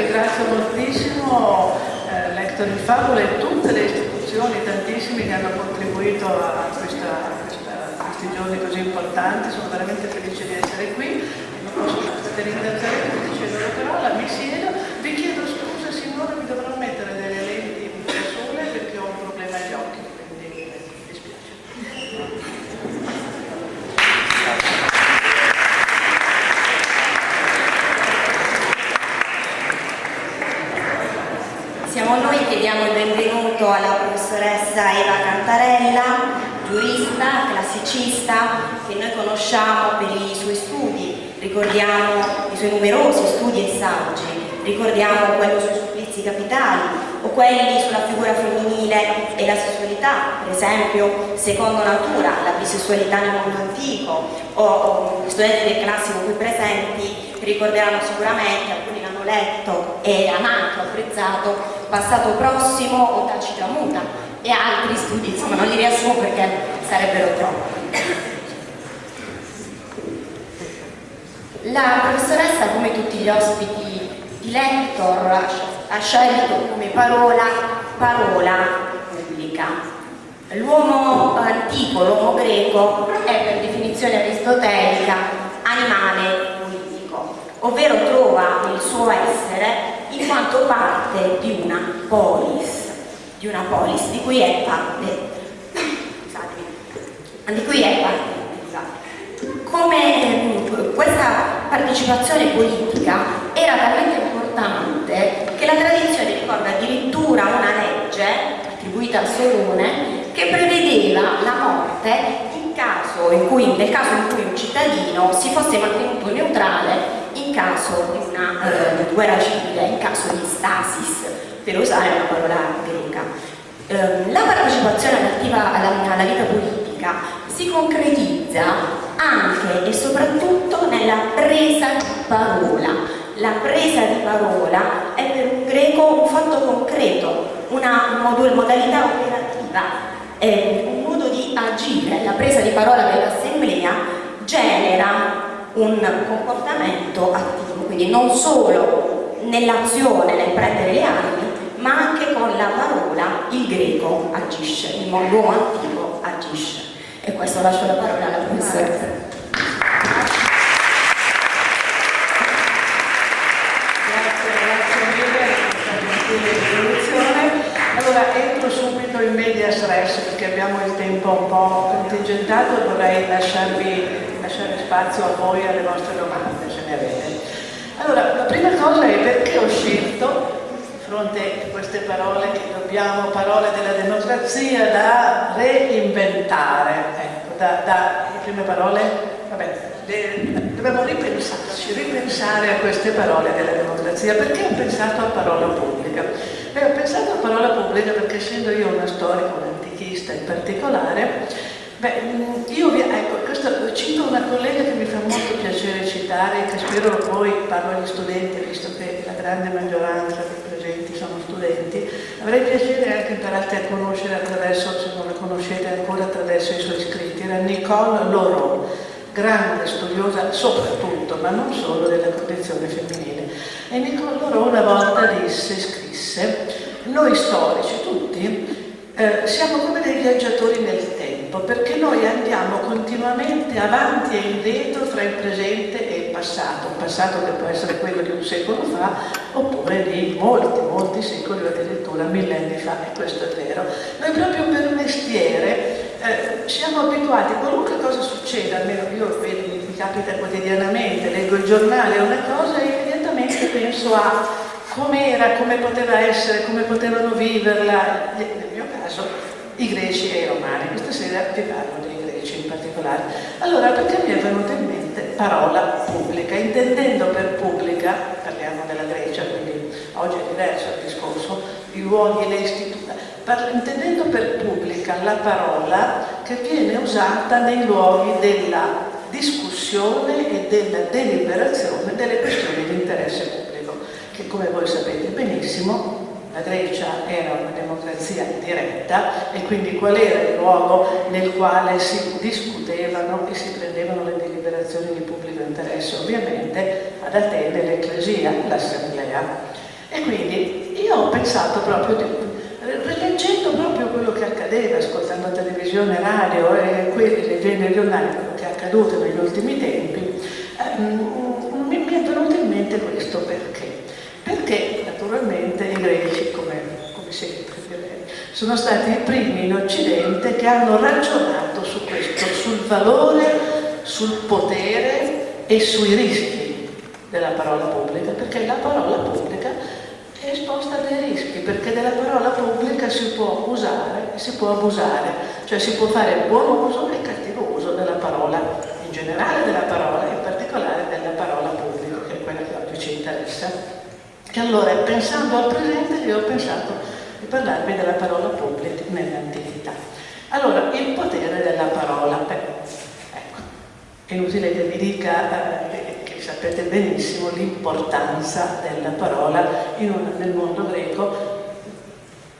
ringrazio moltissimo eh, Lector di Favola e tutte le istituzioni, tantissime che hanno contribuito a, questa, a, questa, a questi giorni così importanti, sono veramente felice di essere qui, non posso ringraziare tutti, cedo la parola, mi siedo, vi chiedo scusa signora, mi dovrò mettere delle lenti da sole perché ho un problema agli occhi, quindi mi dispiace. Siamo noi che diamo il benvenuto alla professoressa Eva Cantarella, giurista, classicista, che noi conosciamo per i suoi studi, ricordiamo i suoi numerosi studi e saggi, ricordiamo quello sui supplizi capitali o quelli sulla figura femminile e la sessualità, per esempio Secondo Natura, la bisessualità nel mondo antico, o, o studenti del classico qui presenti ricorderanno sicuramente, alcuni l'hanno letto e anche apprezzato Passato Prossimo o Tacita Muta e altri studi, insomma non li riassumo perché sarebbero troppi. La professoressa, come tutti gli ospiti di Lector, ha scelto come parola parola pubblica. L'uomo antico, l'uomo greco, è per definizione aristotelica animale politico, ovvero trova il suo essere in quanto parte di una polis, di una polis di cui è parte, di cui è parte. Come eh, questa partecipazione politica era talmente importante che la tradizione ricorda addirittura una legge attribuita al Solone che prevedeva la morte in caso in cui, nel caso in cui un cittadino si fosse mantenuto neutrale caso di una eh, guerra civile, in caso di stasis, per usare una parola greca. Eh, la partecipazione attiva alla, alla vita politica si concretizza anche e soprattutto nella presa di parola. La presa di parola è per un greco un fatto concreto, una modalità operativa, è un modo di agire. La presa di parola dell'assemblea genera un comportamento attivo, quindi non solo nell'azione, nel prendere le armi, ma anche con la parola il greco agisce, il mondo antico agisce. E questo lascio la parola alla professoressa. Allora entro subito in medias res perché abbiamo il tempo un po' contingentato vorrei lasciarvi spazio a voi e alle vostre domande, se ne avete. Allora, la prima cosa è perché ho scelto, di fronte a queste parole che dobbiamo, parole della democrazia, da reinventare, ecco, da, da le prime parole, vabbè, le, dobbiamo ripensarci, ripensare a queste parole della democrazia. Perché ho pensato a parola pubblica? Beh, ho pensato a parola pubblica perché essendo io una storica, un antichista in particolare, Beh, io vi, ecco, questo, cito una collega che mi fa molto piacere citare, che spero voi, parlo agli studenti, visto che la grande maggioranza dei presenti sono studenti, avrei piacere anche imparate a conoscere attraverso, se non la conoscete ancora, attraverso i suoi scritti, era Nicole Laurent, grande studiosa soprattutto, ma non solo, della condizione femminile. E Nicole Laurent una volta disse, scrisse, noi storici tutti eh, siamo come dei viaggiatori nel tempo, perché noi andiamo continuamente avanti e indietro fra il presente e il passato, un passato che può essere quello di un secolo fa oppure di molti, molti secoli o addirittura millenni fa, e questo è vero. Noi proprio per mestiere eh, siamo abituati, qualunque cosa succeda, almeno io vedo, mi capita quotidianamente, leggo il giornale o una cosa e immediatamente penso a com'era, come poteva essere, come potevano viverla, caso i greci e i romani. Questa sera vi parlo dei greci in particolare. Allora, perché mi è venuta in mente parola pubblica? Intendendo per pubblica, parliamo della Grecia, quindi oggi è diverso il discorso, i luoghi e le istituzioni, intendendo per pubblica la parola che viene usata nei luoghi della discussione e della deliberazione delle questioni di interesse pubblico, che come voi sapete benissimo la Grecia era una democrazia diretta e quindi qual era il luogo nel quale si discutevano e si prendevano le deliberazioni di pubblico interesse? Ovviamente ad Atene l'Ecclesia, l'Assemblea. ho pensato proprio, di, rileggendo proprio quello che accadeva, ascoltando televisione, radio e quelli, leggendo i giornali, quello che è accaduto negli ultimi tempi, ehm, mi è venuto in mente questo perché? Perché naturalmente i greci, come, come sempre direi, sono stati i primi in Occidente che hanno ragionato su questo, sul valore, sul potere e sui rischi della parola pubblica, perché la parola pubblica è esposta a dei rischi, perché della parola pubblica si può usare e si può abusare, cioè si può fare buon uso e cattivo uso della parola, in generale della parola, in particolare della parola pubblica, che è quella che oggi ci interessa. E allora, pensando al presente, io ho pensato di parlarvi della parola pubblica nell'antichità. Allora, il potere della parola, beh, ecco, è inutile che vi dica eh, sapete benissimo l'importanza della parola un, nel mondo greco.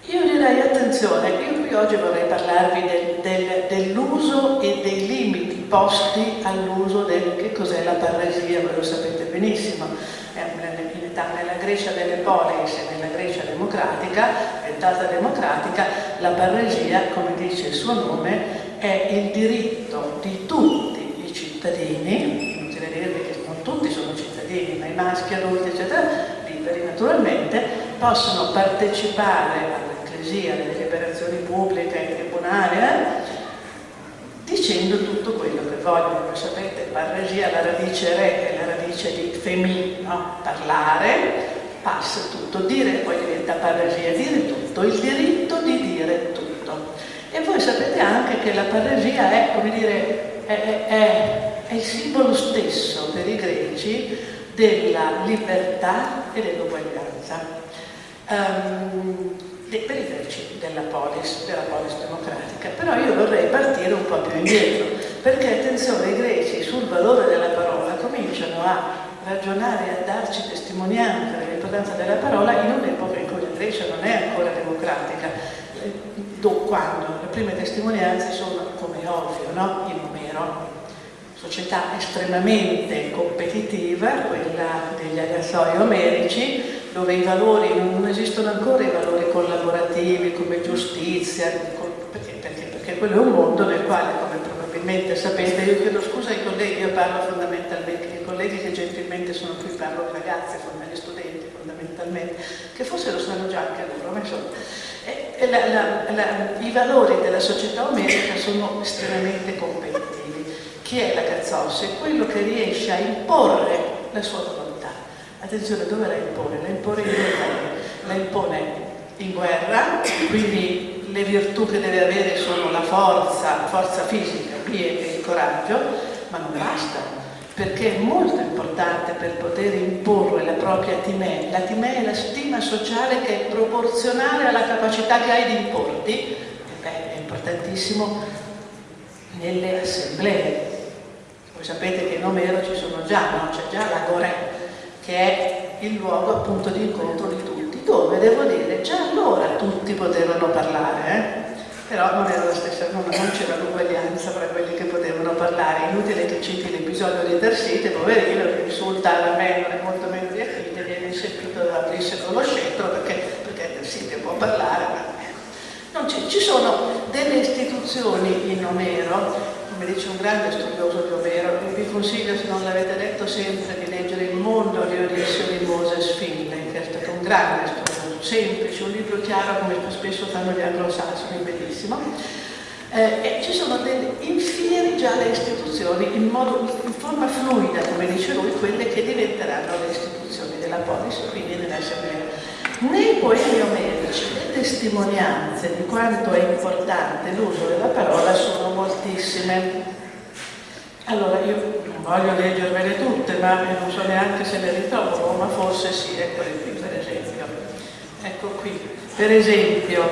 Io direi attenzione, io qui oggi vorrei parlarvi del, del, dell'uso e dei limiti posti all'uso del che cos'è la parresia, voi lo sapete benissimo, età, nella Grecia delle polis e nella Grecia democratica, diventata democratica, la parresia, come dice il suo nome, è il diritto di tutti i cittadini, inutile dirvi che tutti sono cittadini, ma i maschi, adulti, eccetera, liberi naturalmente, possono partecipare all'ecclesia, alle deliberazioni pubbliche, ai tribunali, eh, dicendo tutto quello che vogliono. Voi sapete, parresia, la radice re è la radice di femi, no? parlare, passa tutto, dire poi diventa parresia, dire tutto, il diritto di dire tutto. E voi sapete anche che la parresia è, come dire, è, è è il simbolo stesso per i greci della libertà e dell'uguaglianza. Um, per i greci della polis, della polis democratica. Però io vorrei partire un po' più indietro, perché attenzione, i greci sul valore della parola cominciano a ragionare a darci testimonianza dell'importanza della parola in un'epoca in cui la Grecia non è ancora democratica, quando? Le prime testimonianze sono, come ovvio, no? in Omero, società estremamente competitiva, quella degli agassoi omerici, dove i valori, non esistono ancora i valori collaborativi come giustizia, perché, perché, perché quello è un mondo nel quale, come probabilmente sapete, io chiedo scusa ai colleghi, io parlo fondamentalmente, ai colleghi che gentilmente sono qui, parlo ai ragazzi, agli studenti fondamentalmente, che forse lo sanno già anche loro, ma insomma, e, la, la, la, i valori della società omerica sono estremamente competitivi chi è la Cazzossi? È quello che riesce a imporre la sua volontà. Attenzione, dove la impone? La impone in modi. La impone in guerra, quindi le virtù che deve avere sono la forza, la forza fisica e il coraggio, ma non basta, perché è molto importante per poter imporre la propria timè. La timè è la stima sociale che è proporzionale alla capacità che hai di importi, e beh, è importantissimo nelle assemblee, voi sapete che in Omero ci sono già, no? c'è già l'Agorè, che è il luogo appunto di incontro di tutti, dove devo dire già allora tutti potevano parlare, eh? però non era la stessa, non, non c'era l'uguaglianza fra quelli che potevano parlare, inutile che citi l'episodio di Tersite, poverino, che insulta la Memnone molto meno di Achille, viene inseguito da Ulisse con lo scettro perché, perché Tersite può parlare, ma ci sono delle istituzioni in Omero come dice un grande studioso di Omero, vi consiglio se non l'avete letto sempre di leggere Il mondo di Odisseo di Moses Finlay, che è stato un grande studioso, semplice, un libro chiaro come spesso fanno gli anglosassoni, bellissimo. Eh, e ci sono delle, infieri già le istituzioni in, modo, in forma fluida, come dice lui, quelle che diventeranno le istituzioni della polis, quindi dell'assemblea nei poemi omerici le testimonianze di quanto è importante l'uso della parola sono moltissime. Allora io non voglio leggervele tutte, ma non so neanche se le ritrovo, ma forse sì, eccole qui per. Ecco qui, per esempio,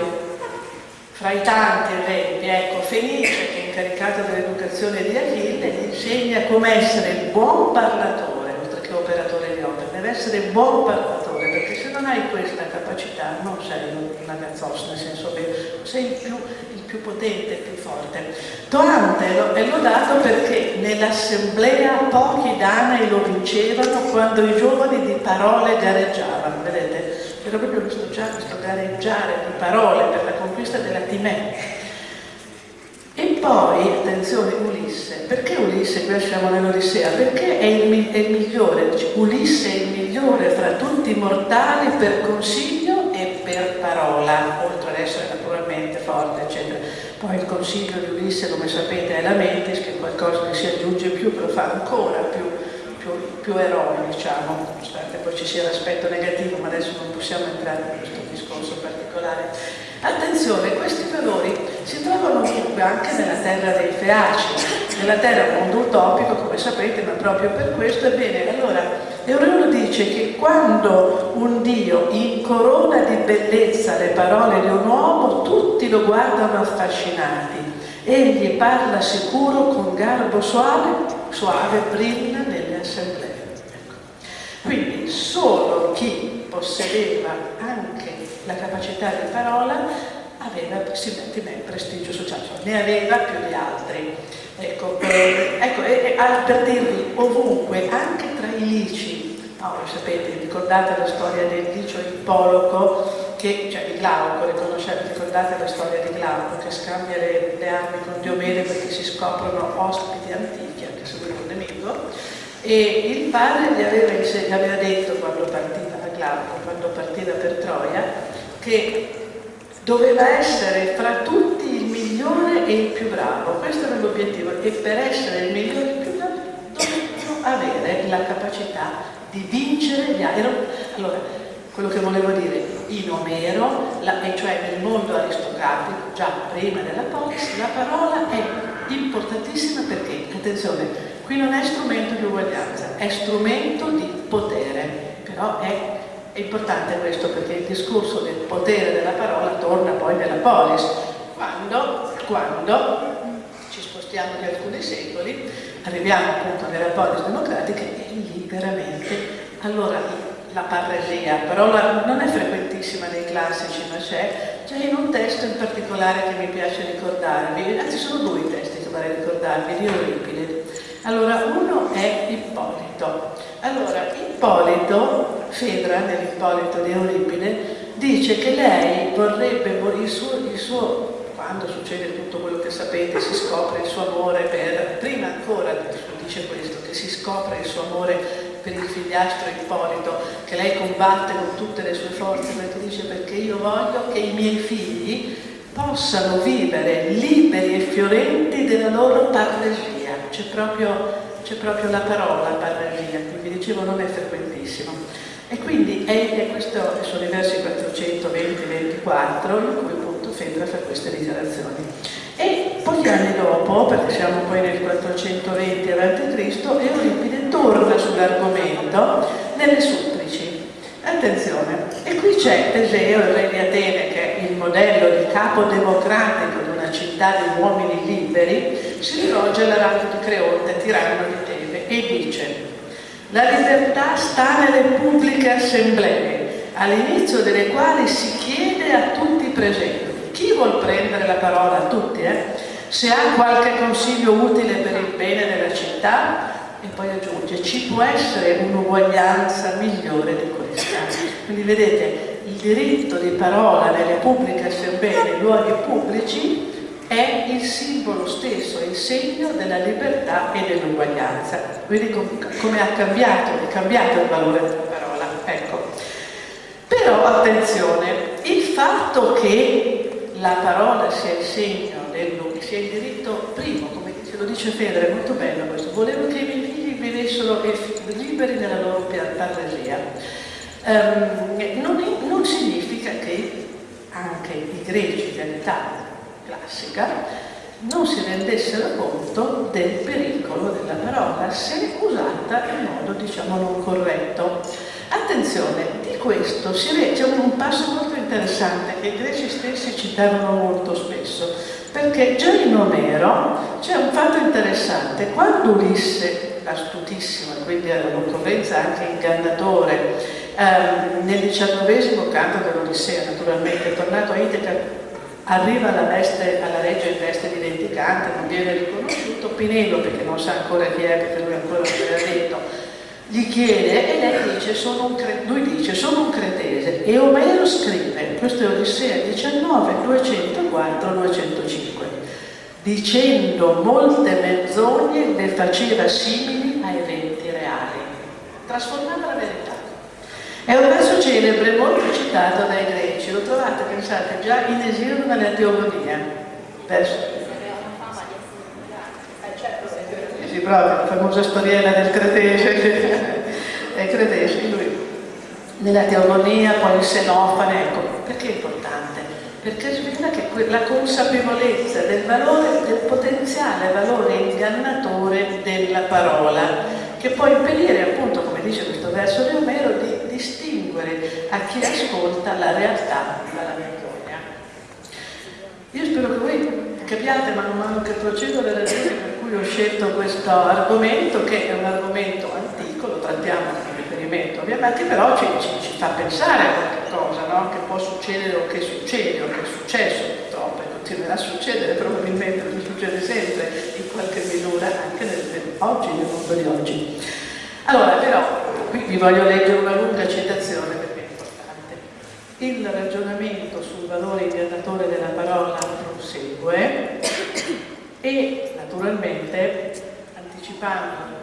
fra i tanti esempi, ecco, Fenice, che è incaricata dell'educazione di Achille, gli insegna come essere buon parlatore, oltre che operatore di opera, deve essere buon parlatore perché se non hai questa capacità non sei una gazzos, nel senso che sei il più, il più potente, il più forte. Toante è lodato perché nell'assemblea pochi danei lo vincevano quando i giovani di parole gareggiavano, vedete? Era proprio questo, questo gareggiare di parole per la conquista della Timea. E poi, attenzione, Ulisse. Perché Ulisse, qui siamo nell'Odissea? Perché è il, è il migliore, Ulisse è il migliore fra tutti i mortali per consiglio e per parola, oltre ad essere naturalmente forte, eccetera. Poi il consiglio di Ulisse, come sapete, è la Mentis, che è qualcosa che si aggiunge più, che lo fa ancora più, più, eroe, diciamo, nonostante poi ci sia l'aspetto negativo, ma adesso non possiamo entrare in questo discorso particolare. Attenzione, questi valori si trovano ovunque, anche nella terra dei Feaci. Nella terra è mondo utopico, come sapete, ma proprio per questo, ebbene, allora, Eureno dice che quando un Dio incorona di bellezza le parole di un uomo, tutti lo guardano affascinati. Egli parla sicuro con garbo suave, suave brilla nelle assemblee. Quindi solo chi possedeva anche la capacità di parola aveva similmente prestigio sociale, cioè ne aveva più di altri. Ecco, eh, ecco eh, per dirvi, ovunque, anche tra i lici, no, sapete, ricordate la storia del licio Ippoloco, che, cioè di Glauco, ricordate la storia di Glauco che scambia le, le armi con Diomede perché si scoprono ospiti antichi, anche se lui è un nemico, e il padre gli aveva, gli aveva detto quando partiva da Glauco, quando partiva per Troia, che doveva essere fra tutti il migliore e il più bravo, questo era l'obiettivo, e per essere il migliore e il più bravo dovevano avere la capacità di vincere gli altri. Allora, quello che volevo dire, in Omero, la, e cioè nel mondo aristocratico, già prima della polis, la parola è importantissima perché, attenzione, qui non è strumento di uguaglianza, è strumento di potere, però è è importante questo perché il discorso del potere della parola torna poi nella polis, quando, quando ci spostiamo di alcuni secoli, arriviamo appunto nella polis democratica e lì veramente, allora la parresia, parola non è frequentissima nei classici, ma c'è, c'è in un testo in particolare che mi piace ricordarvi, anzi sono due i testi che vorrei ricordarvi, di Euripide. Allora, uno è Ippolito. Allora, Ippolito Fedra, nell'Ippolito di Euripide, dice che lei vorrebbe, il suo, il suo, quando succede tutto quello che sapete, si scopre il suo amore per, prima ancora dice questo, che si scopre il suo amore per il figliastro Ippolito, che lei combatte con tutte le sue forze, perché dice perché io voglio che i miei figli possano vivere liberi e fiorenti della loro parresia. C'è proprio, proprio, la parola parresia, quindi dicevo non è frequentissimo. E quindi è, questo sono i versi 420-24 in cui appunto Fedra fa queste dichiarazioni. E pochi anni dopo, perché siamo poi nel 420 a.C., Euripide torna sull'argomento nelle Supplici. Attenzione, e qui c'è Teseo, il re di Atene, che è il modello di capo democratico città di uomini liberi, si rivolge all'Arato di Creonte, tiranno di Tebe, e dice la libertà sta nelle pubbliche assemblee, all'inizio delle quali si chiede a tutti i presenti. Chi vuol prendere la parola? Tutti, eh? Se ha qualche consiglio utile per il bene della città, e poi aggiunge, ci può essere un'uguaglianza migliore di questa. Quindi vedete, il diritto di parola nelle pubbliche assemblee, nei luoghi pubblici, è il simbolo stesso, è il segno della libertà e dell'uguaglianza. Quindi come ha cambiato, è cambiato il valore della parola. Ecco. Però attenzione, il fatto che la parola sia il segno sia il diritto primo, come ce lo dice Federe, è molto bello questo, volevo che i miei figli vivessero liberi nella loro parresia. Um, non, non significa che anche i greci dell'età classica non si rendessero conto del pericolo della parola se usata in modo diciamo non corretto. Attenzione, di questo c'è un passo molto interessante che i greci stessi citavano molto spesso, perché già in Omero c'è un fatto interessante, quando Ulisse, astutissimo, quindi era un'occorrenza anche ingannatore, ehm, nel XIX canto dell'Odissea, naturalmente, è tornato a Iteca arriva alla, veste, alla regia in veste di vendicante, non viene riconosciuto, Pinello perché non sa ancora chi è, perché lui ancora non l'ha detto, gli chiede e lei dice, lui dice, sono un cretese e Omero scrive, questo è Odissea 19, 204, 205, dicendo molte menzogne le faceva simili a eventi reali, trasformava la verità. È un verso celebre molto citato dai greci, lo trovate, pensate, già in esilio nella teologia. Verso. Sì, proprio, la famosa storiella del cretese, è cretese, lui. Nella teologia, poi il senofane, ecco, perché è importante? Perché svela che la consapevolezza del valore, del potenziale valore ingannatore della parola, che può impedire appunto, come dice questo verso di Omero, di distinguere a chi ascolta la realtà dalla menzogna. Io spero che voi capiate man mano che procedo le ragioni per cui ho scelto questo argomento, che è un argomento antico, lo trattiamo come riferimento ovviamente, però ci, ci, ci fa pensare a qualche cosa, no? che può succedere o che succede o che è successo purtroppo e continuerà a succedere probabilmente, succede sempre qualche misura anche nel, nel, oggi, nel mondo di oggi. Allora però, qui vi voglio leggere una lunga citazione perché è importante. Il ragionamento sul valore ingannatore della parola prosegue e naturalmente anticipando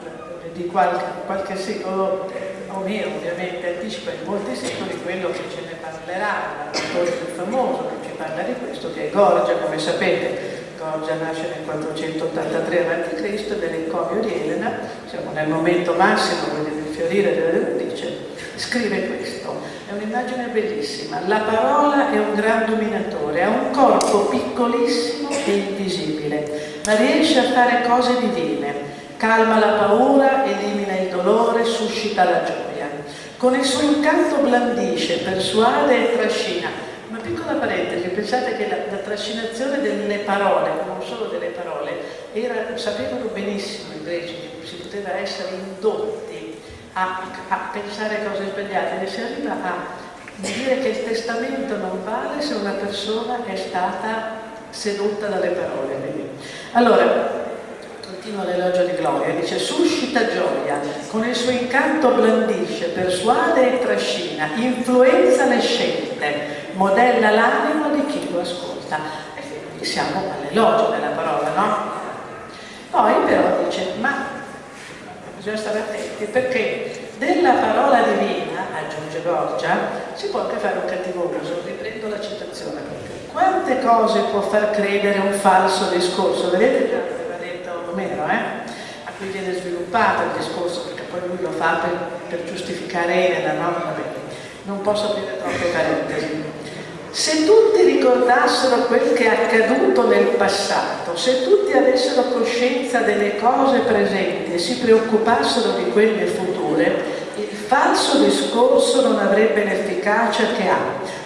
di qualche, qualche secolo, Omero ovviamente anticipa in molti secoli quello che ce ne parlerà, l'autore più famoso che ci parla di questo, che è Gorgia, come sapete. Gorgia nasce nel 483 a.C., dell'encomio di Elena, siamo nel momento massimo del fiorire della dice, scrive questo, è un'immagine bellissima, la parola è un gran dominatore, ha un corpo piccolissimo e invisibile, ma riesce a fare cose divine, calma la paura, elimina il dolore, suscita la gioia. Con il suo incanto blandisce, persuade e trascina. Piccola parentesi, pensate che la, la trascinazione delle parole, non solo delle parole, era, sapevano benissimo i greci che si poteva essere indotti a, a pensare cose sbagliate e si arriva a dire che il testamento non vale se una persona è stata sedotta dalle parole. Allora, continua l'elogio di Gloria, dice suscita gioia, con il suo incanto blandisce, persuade e trascina, influenza le scelte, modella l'animo di chi lo ascolta. E quindi siamo all'elogio della parola, no? Poi però dice, ma bisogna stare attenti perché della parola divina, aggiunge Gorgia, si può anche fare un cattivo uso, riprendo la citazione quante cose può far credere un falso discorso? Vedete già aveva detto Omero, eh? a cui viene sviluppato il discorso, perché poi lui lo fa per, per giustificare Elena, no? Vabbè, non posso aprire troppe parentesi. Se tutti ricordassero quel che è accaduto nel passato, se tutti avessero coscienza delle cose presenti e si preoccupassero di quelle future, il falso discorso non avrebbe l'efficacia che ha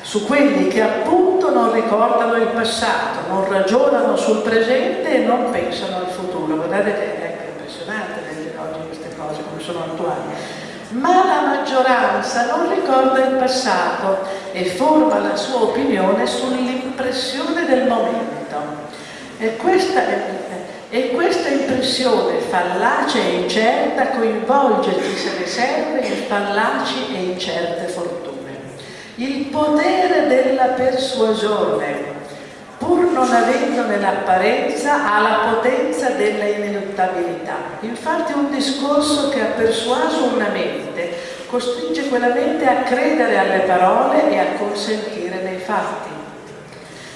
su quelli che appunto non ricordano il passato, non ragionano sul presente e non pensano al futuro. Guardate che è impressionante leggere oggi queste cose come sono attuali. Ma la maggioranza non ricorda il passato e forma la sua opinione sull'impressione del momento. E questa, e questa impressione fallace e incerta coinvolge chi se ne serve in fallaci e incerte fortune. Il potere della persuasione, pur non avendone l'apparenza, ha la potenza della ineluttabilità. Infatti un discorso che ha persuaso una mente costringe quella mente a credere alle parole e a consentire nei fatti.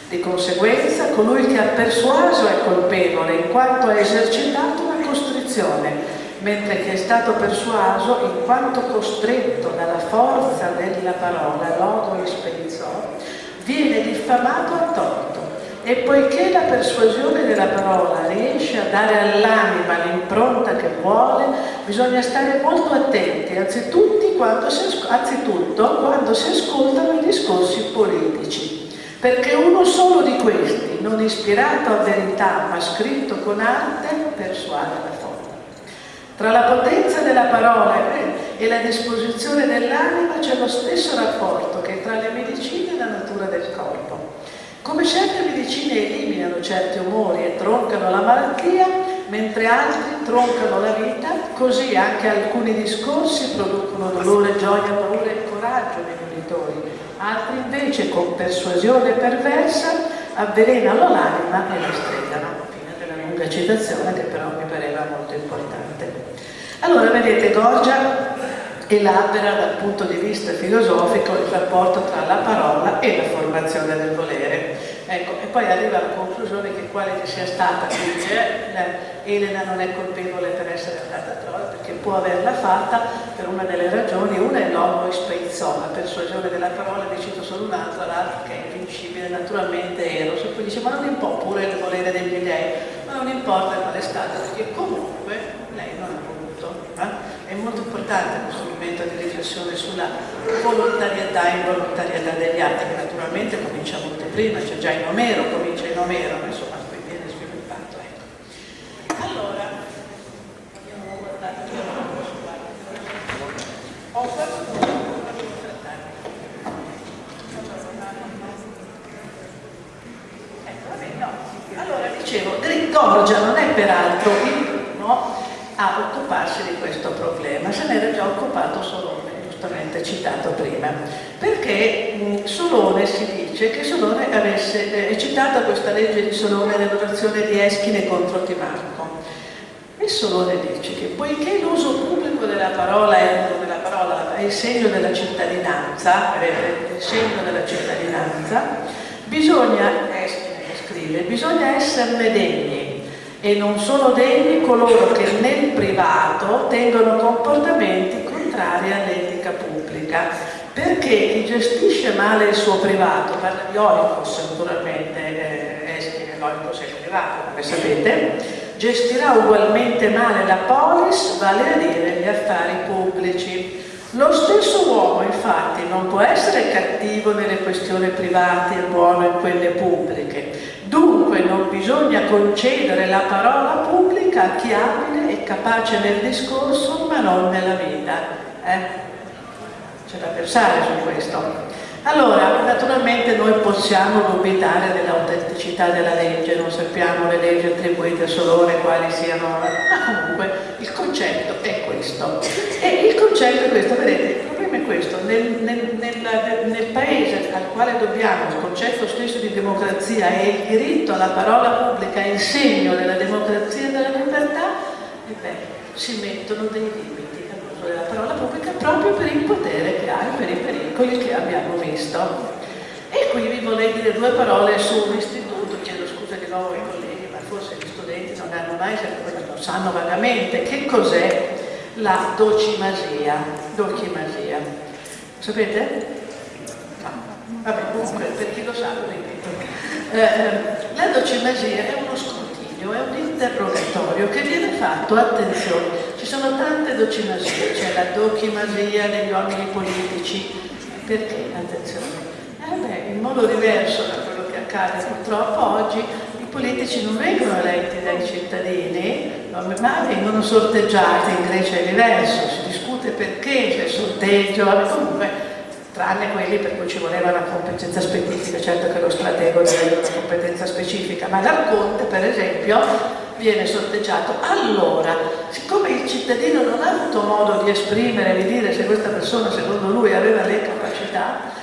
Di conseguenza, colui che ha persuaso è colpevole in quanto ha esercitato una costrizione mentre che è stato persuaso in quanto costretto dalla forza della parola, logo ispensor, viene diffamato a torto. E poiché la persuasione della parola riesce a dare all'anima l'impronta che vuole, bisogna stare molto attenti, anzitutto quando, si, anzitutto quando si ascoltano i discorsi politici, perché uno solo di questi, non ispirato a verità ma scritto con arte, persuade la forza. Tra la potenza della parola e la disposizione dell'anima c'è lo stesso rapporto che tra le medicine e la natura del corpo. Come certe medicine eliminano certi umori e troncano la malattia, mentre altri troncano la vita, così anche alcuni discorsi producono dolore, gioia, paura e coraggio nei monitori, altri invece con persuasione perversa avvelenano l'anima e la stregano. Fine della lunga citazione che però mi pareva molto importante. Allora vedete Gorgia elabora dal punto di vista filosofico il rapporto tra la parola e la formazione del volere. Ecco, e poi arriva alla conclusione che quale che sia stata, dice, Elena non è colpevole per essere andata a Troia perché può averla fatta per una delle ragioni, una è l'homo la persuasione della parola, ne cito solo un'altra, l'altra che è invincibile, naturalmente Eros, e poi dice ma non importa, pure il volere degli dei, ma non importa qual è stata, perché comunque lei non ha voluto. Molto importante questo momento di riflessione sulla volontarietà e involontarietà degli atti, che naturalmente comincia molto prima, c'è già in Omero, comincia in Omero, ma insomma qui viene sviluppato. Ecco. Allora, ho volevo trattare. Ecco, vabbè. Allora, dicevo, Gorgia non è peraltro il a occuparsi di questo problema, se n'era già occupato Solone, giustamente citato prima, perché Solone si dice che Solone avesse eh, citata questa legge di Solone nell'orazione di Eschine contro Timarco. E Solone dice che poiché l'uso pubblico della parola è, della parola è il segno della cittadinanza, è il segno della cittadinanza, bisogna, Eschine scrive, bisogna esserne degni e non sono degni coloro che nel privato tengono comportamenti contrari all'etica pubblica perché chi gestisce male il suo privato, parla di Oikos naturalmente, eh, l'Oikos è il privato come sapete, gestirà ugualmente male la polis, vale a dire gli affari pubblici. Lo stesso uomo infatti non può essere cattivo nelle questioni private e buono in quelle pubbliche, Dunque non bisogna concedere la parola pubblica a chi abile e capace nel discorso ma non nella vita. Eh? C'è da pensare su questo. Allora, naturalmente noi possiamo dubitare dell'autenticità della legge, non sappiamo le leggi attribuite a Solone quali siano, ma comunque il concetto è questo. E il concetto è questo, vedete, problema è questo, nel, nel, nel, nel, paese al quale dobbiamo il concetto stesso di democrazia e il diritto alla parola pubblica il segno della democrazia e della libertà, e beh, si mettono dei limiti all'uso della parola pubblica proprio per il potere che ha e per i pericoli che abbiamo visto. E qui vi vorrei dire due parole su un istituto, chiedo scusa di nuovo ai colleghi, ma forse gli studenti non hanno mai, non sanno vagamente che cos'è la docimasia. docimasia. Sapete? No. Vabbè, comunque, per chi lo sa, lo ripeto. Eh, eh, la docimasia è uno scrutinio, è un interrogatorio che viene fatto, attenzione, ci sono tante docimasie, c'è la dochimasia degli uomini politici, perché? Attenzione. Eh beh, in modo diverso da quello che accade purtroppo oggi, politici non vengono eletti dai cittadini, ma vengono sorteggiati, in Grecia è diverso, si discute perché c'è il sorteggio, comunque tranne quelli per cui ci voleva una competenza specifica, certo che lo stratego deve avere una competenza specifica, ma l'Arconte per esempio viene sorteggiato. Allora, siccome il cittadino non ha avuto modo di esprimere, di dire se questa persona secondo lui aveva le capacità,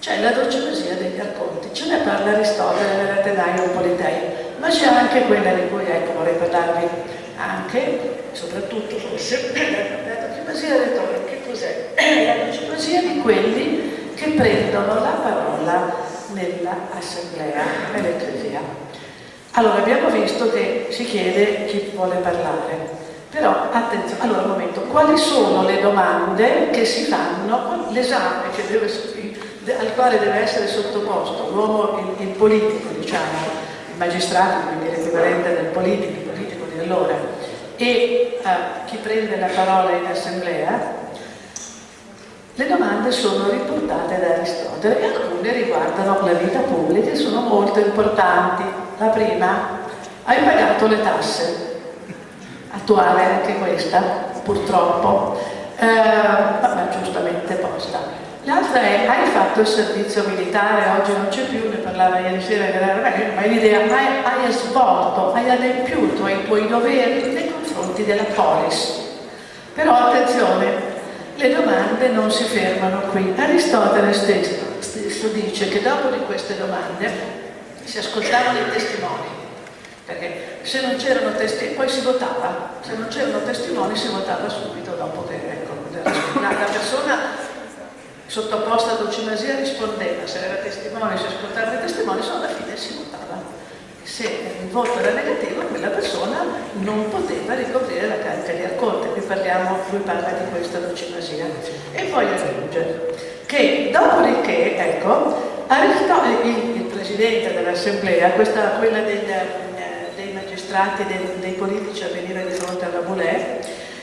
c'è la dolciomesia degli arconti, ce ne parla Aristotele nell'Atenaio Politei, ma c'è anche quella di cui ecco, vorrei parlarvi anche, soprattutto forse, la dolciomesia retorica, che cos'è? La dolciomesia di quelli che prendono la parola nell'assemblea, nell'ecclesia. Allora abbiamo visto che si chiede chi vuole parlare, però attenzione, allora un momento, quali sono le domande che si fanno, l'esame che deve al quale deve essere sottoposto l'uomo, il, il, politico, diciamo, il magistrato, quindi l'equivalente del politico, il politico di allora, e uh, chi prende la parola in assemblea, le domande sono riportate da Aristotele e alcune riguardano la vita pubblica e sono molto importanti. La prima, hai pagato le tasse? Attuale anche questa, purtroppo, eh, ma giustamente posta L'altra è, hai fatto il servizio militare, oggi non c'è più, ne parlava ieri sera ma l'idea, hai, hai svolto, hai adempiuto ai tuoi doveri nei confronti della polis. Però attenzione, le domande non si fermano qui. Aristotele stesso, stesso dice che dopo di queste domande si ascoltavano i testimoni, perché se non c'erano testimoni, poi si votava, se non c'erano testimoni si votava subito dopo che ecco, la persona sottoposta ad ocimasia rispondeva, se era testimone, se ascoltava i testimoni, solo alla fine si votava. Se il voto era negativo, quella persona non poteva ricoprire la carica di accorte. Qui parliamo, lui parla di questa docimasia. E poi aggiunge che dopodiché, ecco, il, il presidente dell'assemblea, quella del, eh, dei magistrati, dei, politici a venire di fronte alla Boulè,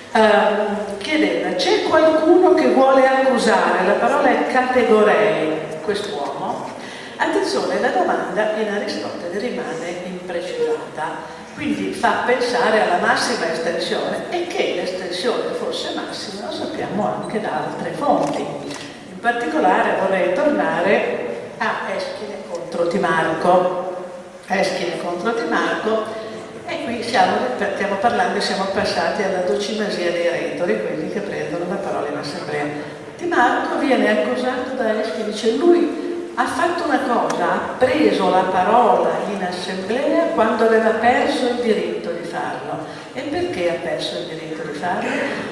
Uh, chiedeva, c'è qualcuno che vuole accusare, la parola categorei, quest'uomo? Attenzione, la domanda in Aristotele rimane imprecisata, quindi fa pensare alla massima estensione e che l'estensione fosse massima lo sappiamo anche da altre fonti. In particolare vorrei tornare a Eschine contro Timarco. Eschine contro Timarco e qui siamo, stiamo parlando, siamo passati alla docimasia dei retori, quelli che prendono la parola in assemblea. Marco viene accusato da Eschi, dice lui ha fatto una cosa, ha preso la parola in assemblea quando aveva perso il diritto di farlo. E perché ha perso il diritto di farlo?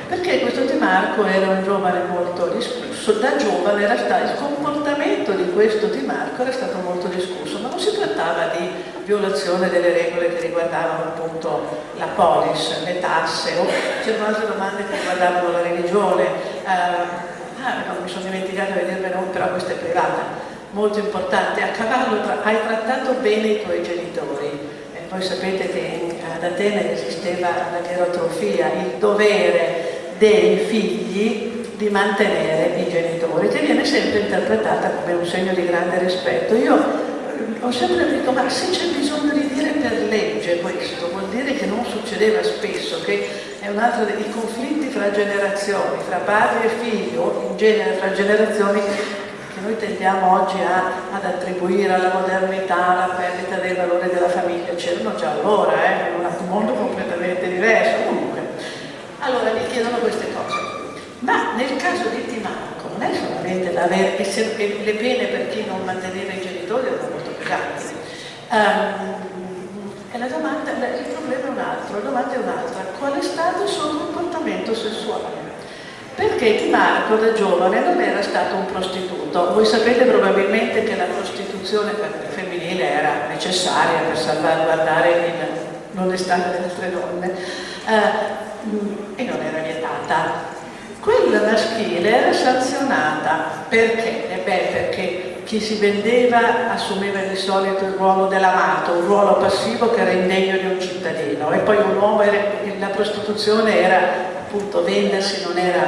Perché questo Di Marco era un giovane molto discusso, da giovane era stato, il comportamento di questo Di Marco era stato molto discusso, ma non si trattava di violazione delle regole che riguardavano appunto la polis, le tasse, o c'erano altre domande che riguardavano la religione. Eh, ah, no, mi sono dimenticata di no, però questa è privata, molto importante. A cavallo tra, hai trattato bene i tuoi genitori. E poi sapete che ad Atene esisteva la gerotrofia, il dovere dei figli di mantenere i genitori, che viene sempre interpretata come un segno di grande rispetto. Io ho sempre detto, ma se c'è bisogno di dire per legge questo, vuol dire che non succedeva spesso, che è un altro dei conflitti fra generazioni, fra padre e figlio, in genere fra generazioni che noi tendiamo oggi a, ad attribuire alla modernità, alla perdita del valore della famiglia, c'erano già allora, eh, in un mondo completamente diverso, comunque. Allora mi chiedono queste cose. Ma nel caso di Timarco non è solamente l'avere, le pene per chi non manteneva i genitori erano molto pesanti. Um, domanda, il problema è un altro, la domanda è un'altra. Qual è stato il suo comportamento sessuale? Perché Di Marco da giovane non era stato un prostituto. Voi sapete probabilmente che la prostituzione femminile era necessaria per salvaguardare l'onestà delle altre donne uh, e non era vietata. Quella maschile era sanzionata perché? Eh beh, perché chi si vendeva assumeva di solito il ruolo dell'amato, un ruolo passivo che era indegno di un cittadino. E poi un uomo era, la prostituzione era appunto vendersi, non era,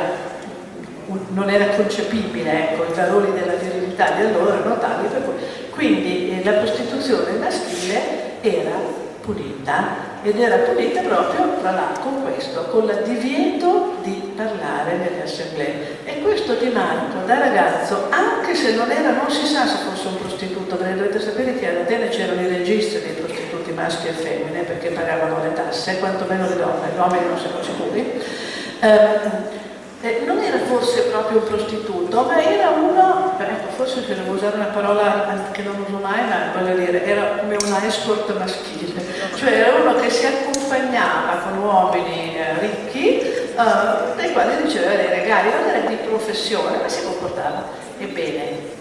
non era concepibile, ecco, i valori della virilità di allora erano tali per cui quindi eh, la prostituzione maschile era punita ed era punita proprio tra l'altro con questo, con il divieto di parlare nelle assemblee. E questo Di Marco da ragazzo, anche se non era, non si sa se fosse un prostituto, perché dovete sapere che ad Atene c'erano i registri dei prostituti maschi e femmine perché pagavano le tasse, quantomeno le donne, gli uomini non siamo sicuri. Eh, eh, non era forse proprio un prostituto, ma era uno, ecco, forse se devo usare una parola che non uso mai, ma voglio dire, era come un escort maschile, cioè era uno che si accompagnava con uomini eh, ricchi, eh, dai quali riceveva dei regali, non era di professione, ma si comportava. Ebbene,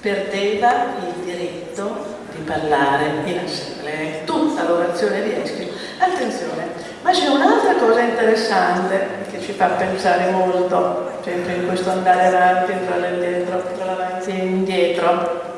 perdeva il diritto di parlare in assemblea, tutta l'orazione di Eschilo. Attenzione, ma c'è un'altra cosa interessante che ci fa pensare molto, sempre in questo andare avanti, entrare indietro, entrare avanti e indietro.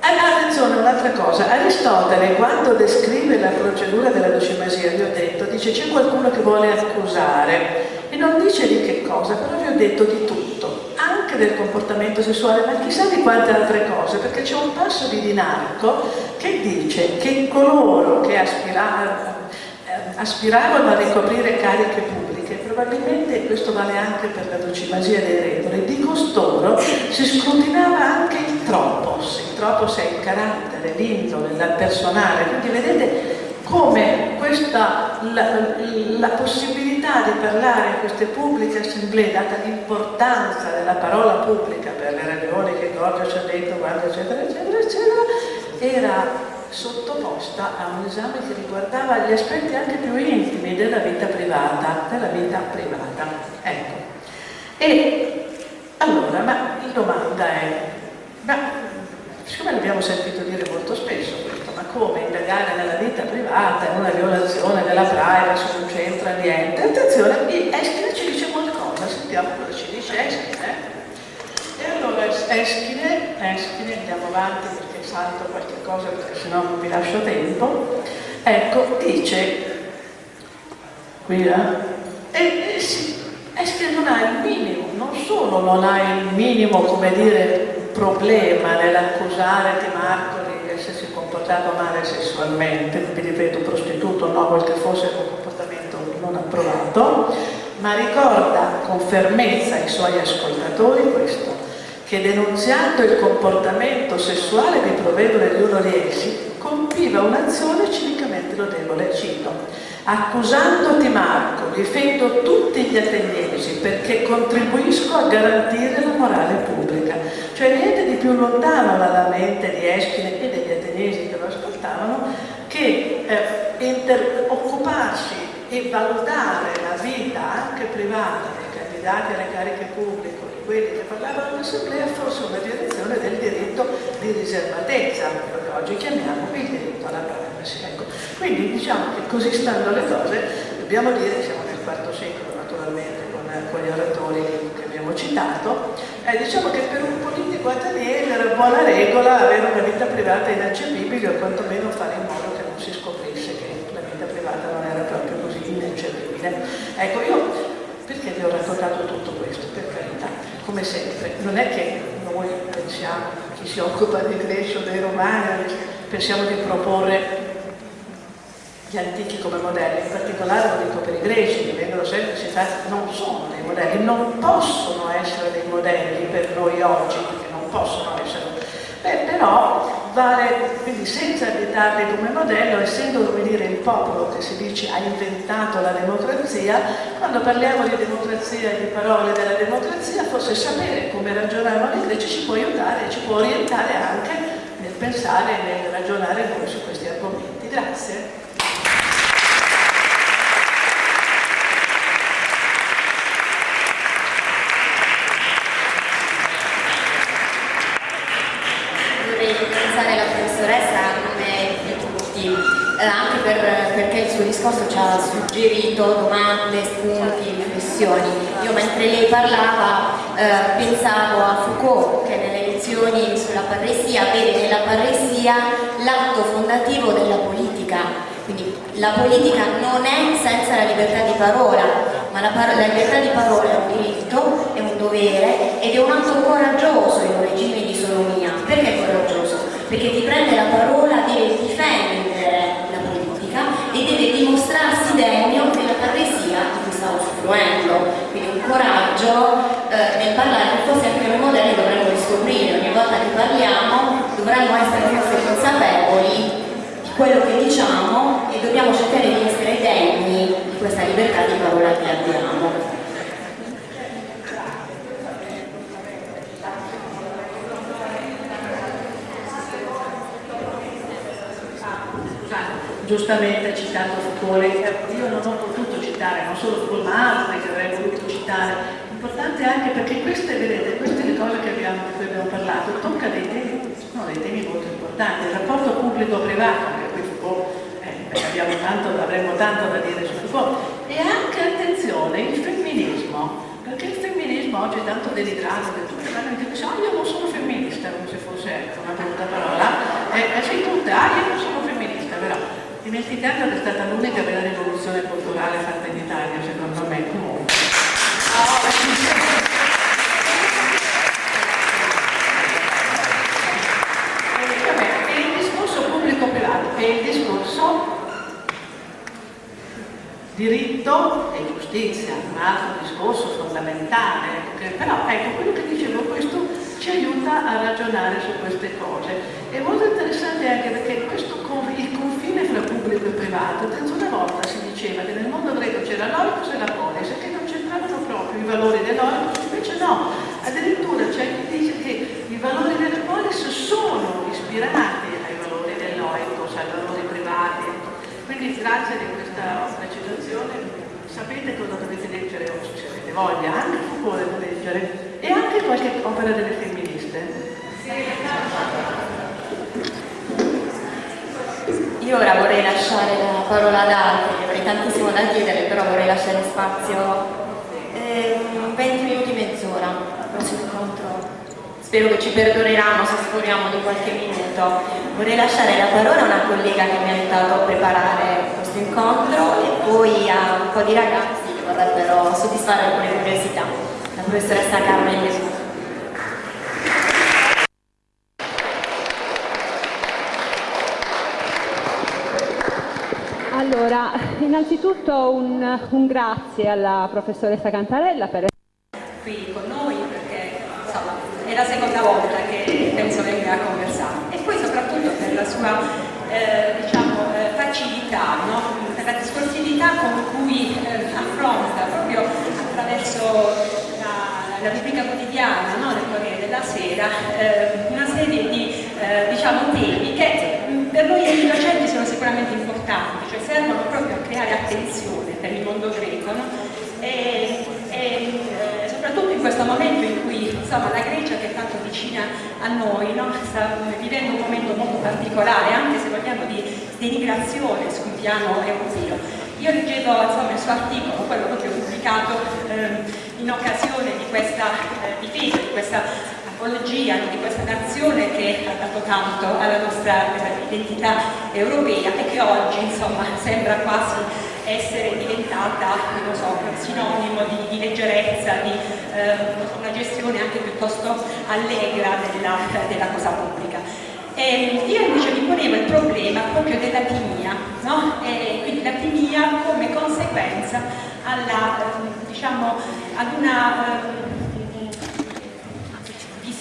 Attenzione, un'altra cosa, Aristotele quando descrive la procedura della docimasia, vi ho detto, dice c'è qualcuno che vuole accusare e non dice di che cosa, però vi ho detto di tutto, anche del comportamento sessuale, ma chissà di quante altre cose, perché c'è un passo di Dinarco che dice che coloro che aspiravano, eh, aspiravano a ricoprire cariche pubbliche probabilmente questo vale anche per la docimasia dei regole, di costoro si scrutinava anche il tropos, il tropos è il carattere, l'indole, il personale, quindi vedete come questa, la, la, possibilità di parlare in queste pubbliche assemblee, data l'importanza della parola pubblica per le ragioni che Gorgio ci ha detto, guarda, eccetera, eccetera, eccetera, era sottoposta a un esame che riguardava gli aspetti anche più intimi della vita privata, della vita privata. Ecco. E allora, ma la domanda è, ma siccome l'abbiamo sentito dire molto spesso come indagare nella vita privata è una violazione della privacy, non c'entra niente, attenzione, Eschine ci dice qualcosa, sentiamo cosa ci dice Eschine. E allora Eschine, Eschine, andiamo avanti perché salto qualche cosa perché sennò non vi lascio tempo, ecco, dice, qui eh? E, e sì, Eschine non ha il minimo, non solo non ha il minimo, come dire, problema nell'accusare Di Marco comportato male sessualmente, vi ripeto prostituto no, quel che fosse un comportamento non approvato, ma ricorda con fermezza ai suoi ascoltatori questo, che denunziando il comportamento sessuale di provvedere di uno di essi, compiva un'azione civicamente lodevole, cito, accusando Timarco, difendo tutti gli ateniesi perché contribuisco a garantire la morale pubblica. Cioè niente di più lontano dalla mente di Eschine e degli ateniesi che lo ascoltavano che eh, occuparsi e valutare la vita anche privata dei candidati alle cariche pubbliche quelli che parlavano all'assemblea fosse una direzione del diritto di riservatezza, quello che oggi chiamiamo il diritto alla privacy. Ecco. Quindi diciamo che così stando le cose, dobbiamo dire siamo nel IV secolo naturalmente con, con gli oratori che abbiamo citato, eh, diciamo che per un politico ateniese era buona regola avere una vita privata ineccepibile o quantomeno fare in modo che non si scoprisse che la vita privata non era proprio così ineccepibile. Ecco, io perché vi ho raccontato tutto questo? Per carità come sempre, non è che noi pensiamo, chi si occupa di Grecia o dei Romani, pensiamo di proporre gli antichi come modelli, in particolare lo dico per i greci, che vengono sempre citati, non sono dei modelli, non possono essere dei modelli per noi oggi, possono essere. Beh, però vale, quindi senza additarli come modello, essendo come dire il popolo che si dice ha inventato la democrazia, quando parliamo di democrazia di parole della democrazia, forse sapere come ragionavano i greci ci può aiutare e ci può orientare anche nel pensare e nel ragionare noi su questi argomenti. Grazie. discorso ci ha suggerito domande, spunti, riflessioni. Io mentre lei parlava eh, pensavo a Foucault che nelle lezioni sulla parresia vede nella parresia l'atto fondativo della politica. Quindi la politica non è senza la libertà di parola, ma la, la libertà di parola è un diritto, è un dovere ed è un atto coraggioso in un regime di sonomia. Perché coraggioso? Perché ti prende la parola, deve difendere e deve dimostrarsi degno della parresia usufruendo. Quindi un coraggio eh, nel parlare forse anche noi modelli dovremmo riscoprire. Ogni volta che parliamo dovremmo essere forse consapevoli di quello che diciamo e dobbiamo cercare di essere degni di questa libertà di parola che abbiamo. giustamente citato Foucault, io non ho potuto citare, non solo ma altri che avrei voluto citare, importante anche perché queste, vedete, queste le cose abbiamo, di cui abbiamo parlato, tocca dei temi, sono dei temi molto importanti, il rapporto pubblico-privato, anche qui Foucault, eh, avremmo tanto da dire su Foucault, e anche, attenzione, il femminismo, perché il femminismo oggi è tanto delicato che tutte vanno in io non sono femminista, come se fosse ecco, una brutta parola, e eh, sei tutte, ah io non sono femminista, però dimenticando che è stata l'unica vera rivoluzione culturale fatta in Italia, secondo me, comunque. E il discorso pubblico-privato è il discorso diritto e giustizia un altro discorso fondamentale, che, però ecco, quello che a ragionare su queste cose. È molto interessante anche perché questo, il confine fra pubblico e privato, una volta si diceva che nel mondo greco c'era l'oricus e la polis e che non c'entravano proprio i valori dell'oricus, invece no, addirittura c'è chi dice che i valori della polis sono ispirati ai valori dell'oricus, ai valori privati. Quindi grazie di questa precisazione sapete cosa dovete leggere o se avete voglia, anche Foucault da leggere e anche qualche opera delle femministe. Io ora vorrei lasciare la parola ad altri, avrei tantissimo da chiedere, però vorrei lasciare spazio eh, 20 minuti, mezz'ora al prossimo incontro. Spero che ci perdoneranno se sforiamo di qualche minuto. Vorrei lasciare la parola a una collega che mi ha aiutato a preparare questo incontro e poi a un po' di ragazzi che vorrebbero soddisfare alcune curiosità. La professoressa Carmen Gesù. Allora, innanzitutto un, un, grazie alla professoressa Cantarella per essere qui con noi perché insomma, è la seconda volta che penso venga a conversare e poi soprattutto per la sua eh, diciamo, eh, facilità, no? per la discorsività con cui eh, affronta proprio attraverso la, rubrica quotidiana no? del Corriere della Sera eh, una serie di eh, diciamo, temi che per noi docenti sono sicuramente importanti, cioè servono proprio a creare attenzione per il mondo greco no? e, e eh, soprattutto in questo momento in cui insomma, la Grecia che è tanto vicina a noi no? sta vivendo un momento molto particolare anche se vogliamo di denigrazione sul piano europeo. Io leggevo insomma, il suo articolo, quello proprio pubblicato eh, in occasione di questa eh, difesa, di questa apologia di questa nazione che ha dato tanto alla nostra identità europea e che oggi insomma sembra quasi essere diventata so, sinonimo di, di, leggerezza, di eh, una gestione anche piuttosto allegra della, della cosa pubblica. E io invece mi ponevo il problema proprio della timia, no? quindi la timia come conseguenza alla, diciamo, ad una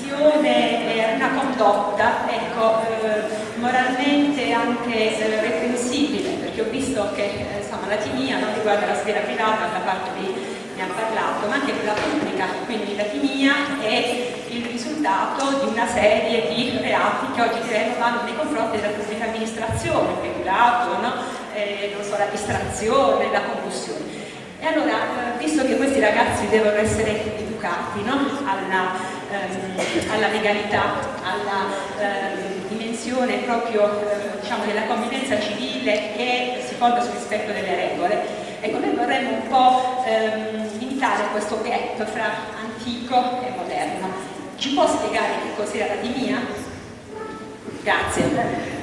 eh, visione e una condotta ecco, eh, moralmente anche eh, reprensibile, perché ho visto che eh, insomma, la timia non riguarda la sfera privata, da parte di ne ha parlato, ma anche quella pubblica, quindi la timia è il risultato di una serie di reati che oggi diremmo vanno nei confronti della pubblica amministrazione, peculato, no? eh, so, la distrazione, la concussione. E allora, visto che questi ragazzi devono essere educati no? alla, ehm, alla, legalità, alla ehm, dimensione proprio eh, diciamo, della convivenza civile che si fonda sul rispetto delle regole, ecco noi vorremmo un po' ehm, limitare questo gap fra antico e moderno. Ci può spiegare che cos'era la dimia? Grazie.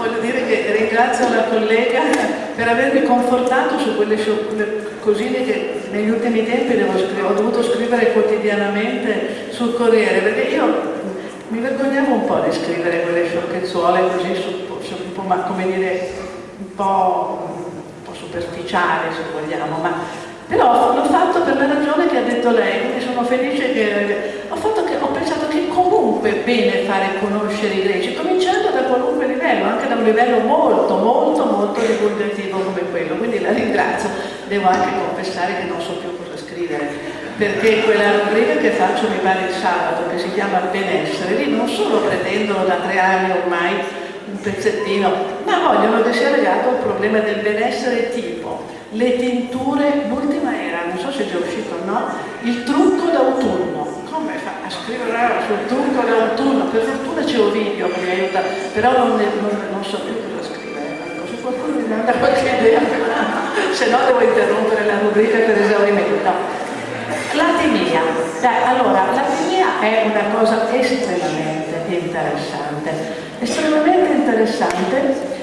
voglio dire che ringrazio la collega per avermi confortato su quelle cosine che negli ultimi tempi ho dovuto scrivere quotidianamente sul Corriere, perché io mi vergognavo un po' di scrivere quelle sciocchezzuole così, su, su, ma, come dire, un po', un po' superficiali se vogliamo, ma però l'ho fatto per la ragione che ha detto lei, quindi sono felice che ho, che, ho pensato che comunque è bene fare conoscere i greci, cominciando da qualunque livello, anche da un livello molto, molto, molto divulgativo come quello, quindi la ringrazio. Devo anche confessare che non so più cosa scrivere, perché quella rubrica che faccio mi pare il sabato, che si chiama benessere, lì non solo pretendono da tre anni ormai un pezzettino, ma vogliono che sia legato al problema del benessere tipo le tinture, l'ultima era, non so se è già uscito o no, il trucco d'autunno. Come fa a scrivere sul trucco d'autunno? Per fortuna c'è Ovidio che mi aiuta, però non, non, non so più cosa scrivere. Ecco, se qualcuno mi dà qualche idea, se no devo interrompere la rubrica per esaurimento. L'atimia. allora, l'atimia è una cosa estremamente interessante, estremamente interessante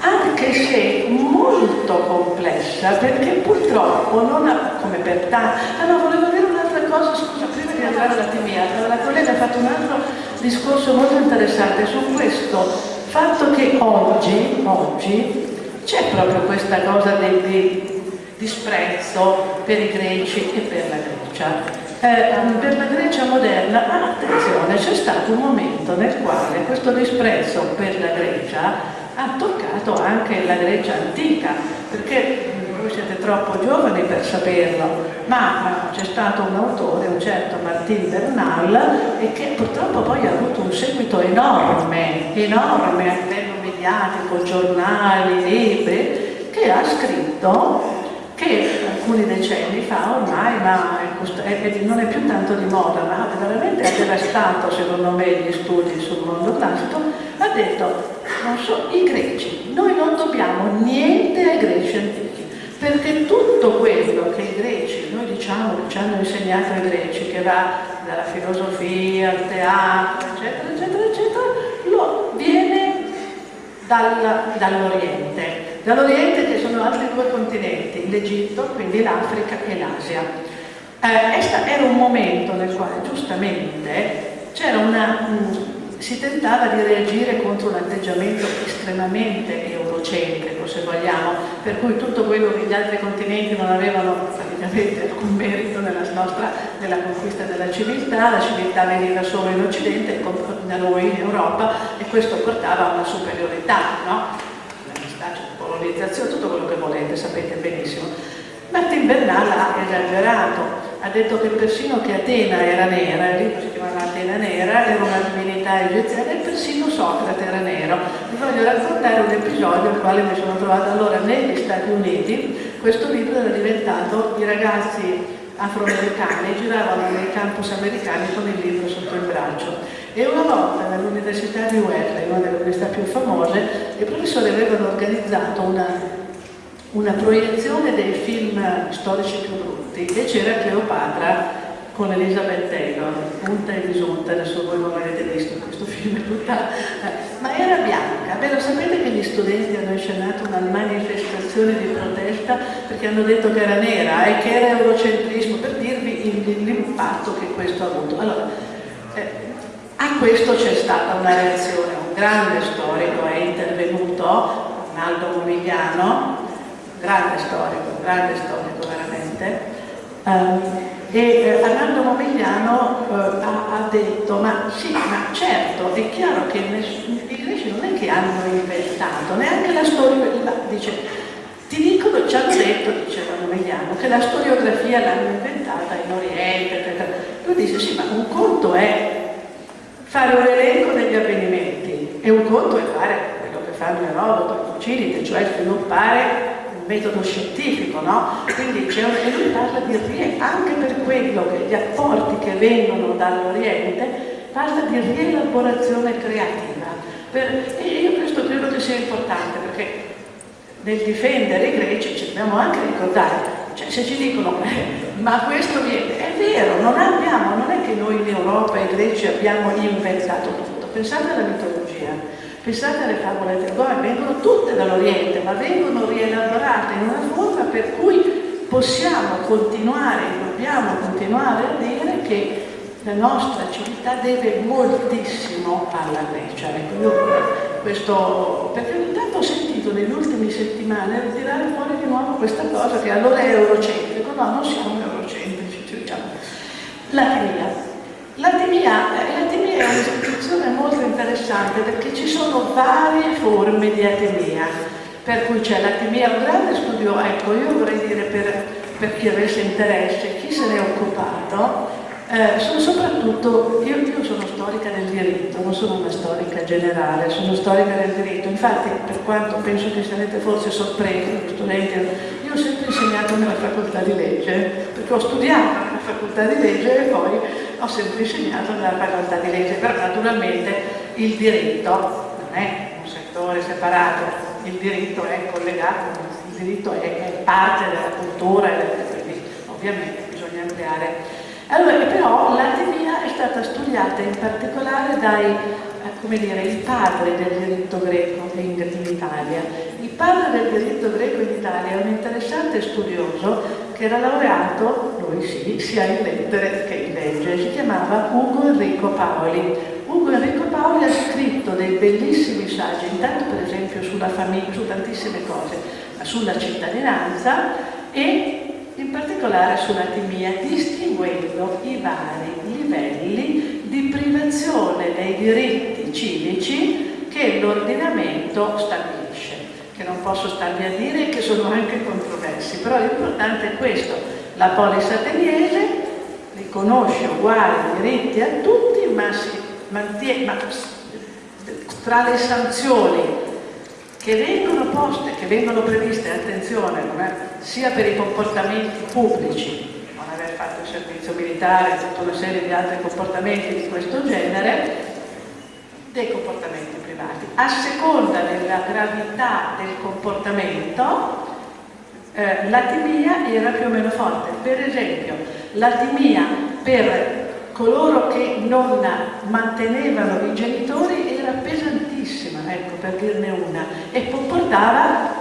anche se molto complessa, perché purtroppo non ha, come per tanti... Ah no, volevo dire un'altra cosa, scusa, prima di arrivare alla timia, la collega ha fatto un altro discorso molto interessante su questo fatto che oggi, oggi c'è proprio questa cosa di disprezzo per i greci e per la Grecia. Eh, per la Grecia moderna, ah, attenzione, c'è stato un momento nel quale questo disprezzo per la Grecia ha toccato anche la Grecia antica, perché voi siete troppo giovani per saperlo, ma c'è stato un autore, un certo Martin Bernal, e che purtroppo poi ha avuto un seguito enorme, enorme a livello mediatico, giornali, libri, che ha scritto che alcuni decenni fa ormai ma non è più tanto di moda, ma veramente ha devastato secondo me gli studi sul mondo classico, ha detto, non so, i greci, noi non dobbiamo niente ai greci antichi, perché tutto quello che i greci, noi diciamo ci hanno insegnato i greci, che va dalla filosofia al teatro, eccetera, eccetera, eccetera, lo viene dall'Oriente. Dall'Oriente che sono altri due continenti, l'Egitto, quindi l'Africa e l'Asia. Eh, era un momento nel quale giustamente una... Mh, si tentava di reagire contro un atteggiamento estremamente eurocentrico, se vogliamo, per cui tutto quello che gli altri continenti non avevano praticamente alcun merito nella, nostra, nella conquista della civiltà, la civiltà veniva solo in Occidente, da noi in Europa, e questo portava a una superiorità, no? colonizzazione, tutto quello che volete, sapete benissimo. Martin Bernal ha esagerato, ha detto che persino che Atena era nera, il libro si chiamava Atena nera, era una divinità egiziana e persino Socrate era nero. Vi voglio raccontare un episodio al quale mi sono trovata allora negli Stati Uniti, questo libro era diventato i ragazzi afroamericani giravano nei campus americani con il libro sotto il braccio e una volta all'Università di Wellesley, una delle università più famose, i professori avevano organizzato una, una proiezione dei film storici più brutti. E c'era Cleopatra con Elizabeth Taylor, punta e disunta, adesso voi non l'avete visto questo film, è tutta, eh, ma era bianca, Beh, sapete che gli studenti hanno inscenato una manifestazione di protesta perché hanno detto che era nera e che era eurocentrismo, per dirvi l'impatto che questo ha avuto. Allora, eh, a questo c'è stata una reazione, un grande storico è intervenuto, Arnaldo Momigliano, grande storico, grande storico veramente, um, e eh, Arnaldo Momigliano eh, ha, detto, ma sì, ma certo, è chiaro che i greci non è che hanno inventato, neanche la storia, dice, ti dicono, ci hanno detto, diceva Momigliano, che la storiografia l'hanno inventata in Oriente, eccetera. Lui dice, sì, ma un conto è fare un elenco degli avvenimenti e un conto è fare quello che fanno Erodoto e Fucilite, cioè sviluppare metodo scientifico, no? Quindi c'è un, lui parla di anche per quello che gli apporti che vengono dall'Oriente, parla di rielaborazione creativa. Per, e io questo credo che sia importante perché nel difendere i greci ci dobbiamo anche ricordare cioè se ci dicono, eh, ma questo viene, è vero, non abbiamo, non è che noi in Europa e i greci abbiamo inventato tutto. Pensate alla mitologia, pensate alle favole del Gore, vengono tutte dall'Oriente, ma vengono rielaborate in una forma per cui possiamo continuare, dobbiamo continuare a dire che la nostra civiltà deve moltissimo alla Grecia. Ecco, io questo, perché ogni tanto ho sentito negli ultimi settimane tirare fuori di nuovo questa cosa che allora è eurocentrico, no, non siamo eurocentrici, diciamo. L'atimia. L'atimia, l'atimia è un'istituzione molto interessante perché ci sono varie forme di atimia, per cui c'è l'atimia, un grande studio, ecco io vorrei dire per, per chi avesse interesse, chi se ne è occupato, eh, sono soprattutto, io, io, sono storica del diritto, non sono una storica generale, sono storica del diritto, infatti per quanto penso che sarete forse sorpresi, studenti, io ho sempre insegnato nella facoltà di legge, perché ho studiato nella facoltà di legge e poi ho sempre insegnato nella facoltà di legge, però naturalmente il diritto non è un settore separato, il diritto è collegato, il diritto è, parte della cultura, quindi ovviamente bisogna ampliare allora, però l'atemia è stata studiata in particolare dai, eh, come dire, i padri del diritto greco in, in Italia. Il padre del diritto greco in Italia è un interessante studioso era laureato, lui sì, sia in lettere che in legge, si chiamava Ugo Enrico Paoli. Ugo Enrico Paoli ha scritto dei bellissimi saggi, intanto per esempio sulla famiglia, su tantissime cose, sulla cittadinanza e in particolare sull'atimia, distinguendo i vari livelli di privazione dei diritti civici che l'ordinamento stabilisce, che non posso starvi a dire che sono anche controversi, però l'importante è questo, la polis ateniese riconosce uguali diritti a tutti, ma si mantiene, ma tra le sanzioni che vengono poste, che vengono previste, attenzione, sia per i comportamenti pubblici, non aver fatto il servizio militare e tutta una serie di altri comportamenti di questo genere, dei comportamenti privati. A seconda della gravità del comportamento, eh, l'atimia era più o meno forte. Per esempio, l'atimia per coloro che non mantenevano i genitori era pesantissima, ecco per dirne una, e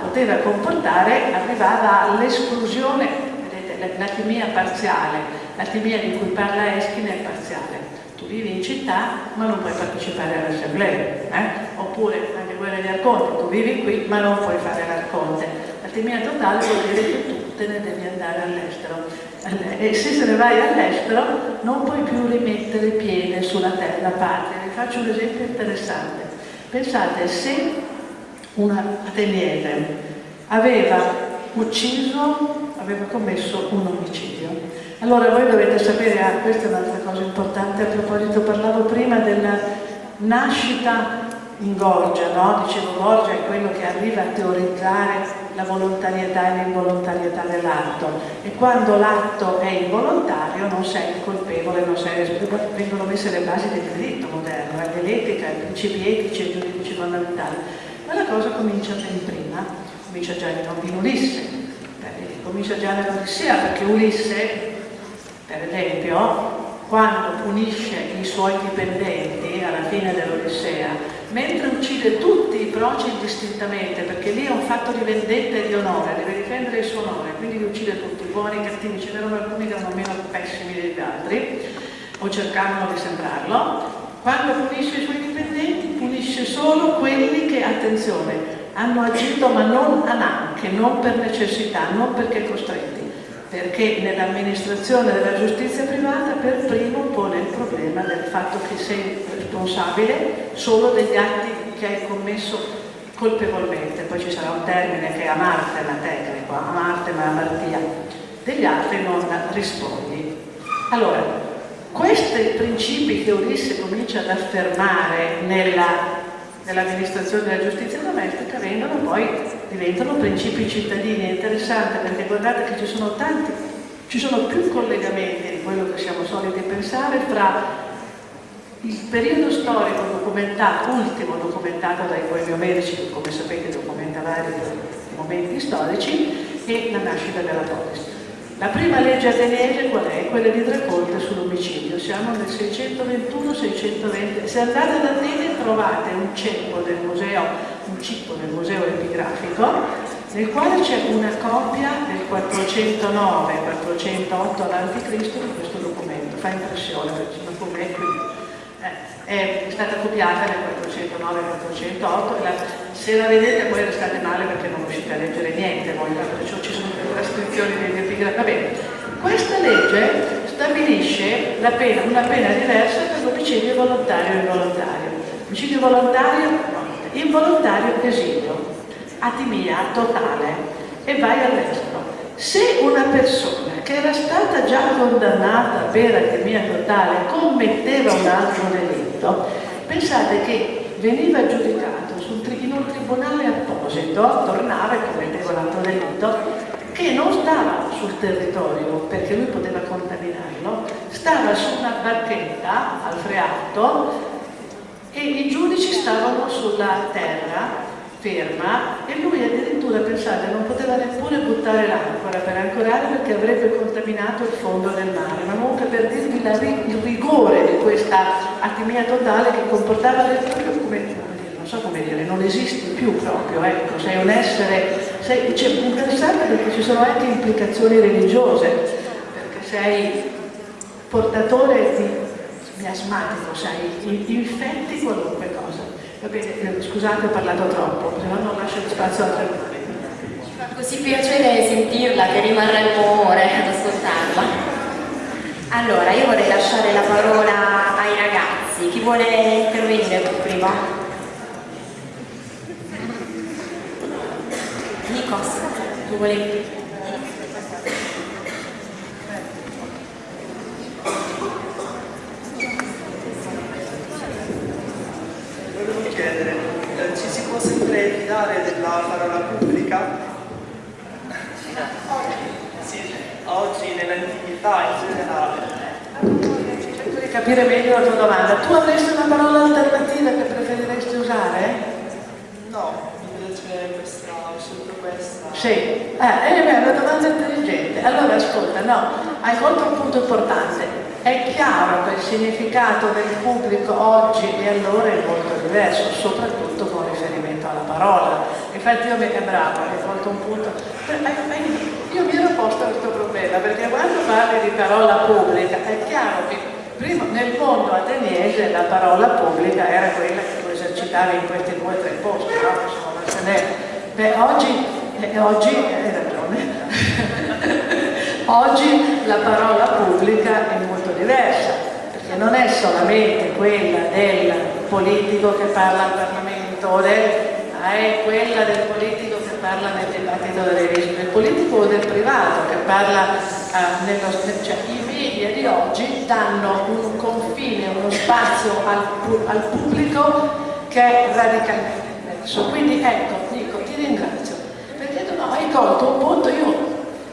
poteva comportare, arrivava all'esclusione, vedete, l'atimia parziale, l'atimia di cui parla Eschine è parziale. Tu vivi in città ma non puoi partecipare all'assemblea, eh? oppure anche quella di Arconte, tu vivi qui ma non puoi fare l'Arconte. L'atimia totale vuol dire che tu te ne devi andare all'estero e se se ne vai all'estero non puoi più rimettere piede sulla terra patria. Vi faccio un esempio interessante. Pensate se una ateniese aveva ucciso, aveva commesso un omicidio. Allora voi dovete sapere, ah, questa è un'altra cosa importante, a proposito parlavo prima della nascita in Gorgia, no? dicevo Gorgia è quello che arriva a teorizzare la volontarietà e l'involontarietà dell'atto e quando l'atto è involontario non sei colpevole, non sei vengono messe le basi del diritto moderno, eh, dell'etica, i principi etici e giuridici fondamentali. Ma la cosa comincia ben prima, comincia già in Ulisse, comincia già nell'Odissea perché Ulisse, per esempio, quando punisce i suoi dipendenti alla fine dell'Odissea mentre uccide tutti i proci indistintamente, perché lì è un fatto di vendetta e di onore, deve difendere il suo onore, quindi li uccide tutti, buoni, cattivi, ce n'erano alcuni che erano meno pessimi degli altri, o cercavano di sembrarlo. Quando punisce i suoi dipendenti, punisce solo quelli che, attenzione, hanno agito ma non a nanche, non per necessità, non perché costretti perché nell'amministrazione della giustizia privata per primo pone il problema del fatto che sei responsabile solo degli atti che hai commesso colpevolmente, poi ci sarà un termine che è amartema tecnico, amartema amartia, degli altri non rispondi. Allora, questi principi che Ulisse comincia ad affermare nella nell'amministrazione della giustizia domestica vengono poi, diventano principi cittadini. È interessante perché guardate che ci sono tanti, ci sono più collegamenti di quello che siamo soliti pensare fra il periodo storico documentato, ultimo documentato dai poemi omerici, che come sapete documenta vari momenti storici, e la nascita della polis. La prima legge ateniese qual è? Quella di Draconte sull'omicidio. Siamo nel 621-620. Se andate ad Atene trovate un ceppo del museo, un cippo del museo epigrafico, nel quale c'è una copia del 409-408 a.C. di questo documento. Fa impressione, perché come è qui? È stata copiata nel 409-408 se la vedete poi restate male perché non riuscite a leggere niente voi, perciò ci sono le trascrizioni degli epigrafi. Va questa legge stabilisce pena, una pena diversa per l'omicidio volontario e involontario. Omicidio volontario, involontario, esilio, atimia totale e vai all'estero. Se una persona che era stata già condannata per atimia totale commetteva un altro delitto, pensate che veniva giudicato in un tribunale apposito, tornava e commetteva un altro delitto, che non stava sul territorio perché lui poteva contaminarlo, stava su una barchetta al freato e i giudici stavano sulla terra ferma e lui addirittura pensate non poteva neppure buttare l'ancora per ancorare perché avrebbe contaminato il fondo del mare ma comunque per dirvi la, il rigore di questa atimia totale che comportava proprio come non so come dire, non esisti più proprio, ecco, sei un essere, sei, cioè, interessante perché ci sono anche implicazioni religiose, perché sei portatore di miasmatico, sai, infetti qualunque cosa. Va bene, eh, scusate ho parlato troppo, no non lascio spazio a altre. Ci fa così piacere sentirla che rimarremo ore ad ascoltarla. Allora, io vorrei lasciare la parola ai ragazzi. Chi vuole intervenire per primo? Nikos, tu vuoi fidare della parola pubblica? Sì, oggi nell'antichità in generale. Cerco di capire meglio la tua domanda. Tu avresti una parola alternativa che preferiresti usare? No, invece questa, ho scelto questa. Sì, eh, è una domanda intelligente. Allora ascolta, no, hai colto un punto importante. È chiaro che il significato del pubblico oggi e allora è molto diverso, soprattutto parola. Infatti io mi bravo, hai colto un punto. Io mi ero posto questo problema, perché quando parli di parola pubblica è chiaro che prima nel mondo ateniese la parola pubblica era quella che tu esercitavi in questi due o tre posti, no? Insomma, Beh, oggi, eh, oggi hai ragione. Oggi la parola pubblica è molto diversa, perché non è solamente quella del politico che parla al Parlamento, del, ma è quella del politico che parla nel dibattito delle rischi, del politico o del privato che parla uh, nello, cioè i media di oggi danno un confine, uno spazio al, al pubblico che è radicalmente diverso. Quindi ecco, dico, ti ringrazio, perché no, hai colto un punto, io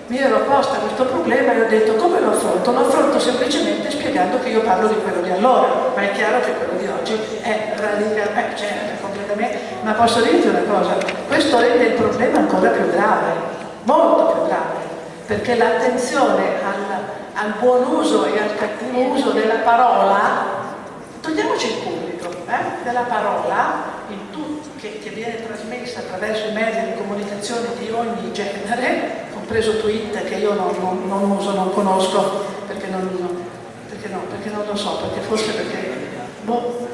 mi ero posta questo problema e ho detto come lo affronto? Lo affronto semplicemente spiegando che io parlo di quello di allora, ma è chiaro che quello di oggi è radicalmente, eh, certo, completamente, ma posso dirti una cosa, questo rende il problema ancora più grave, molto più grave, perché l'attenzione al, al buon uso e al cattivo uso della parola, togliamoci il pubblico, eh, della parola, tutto, che, che viene trasmessa attraverso i mezzi di comunicazione di ogni genere, compreso Twitter che io non, non, non uso, non conosco, perché non, perché, no, perché non lo so, perché forse perché... Boh.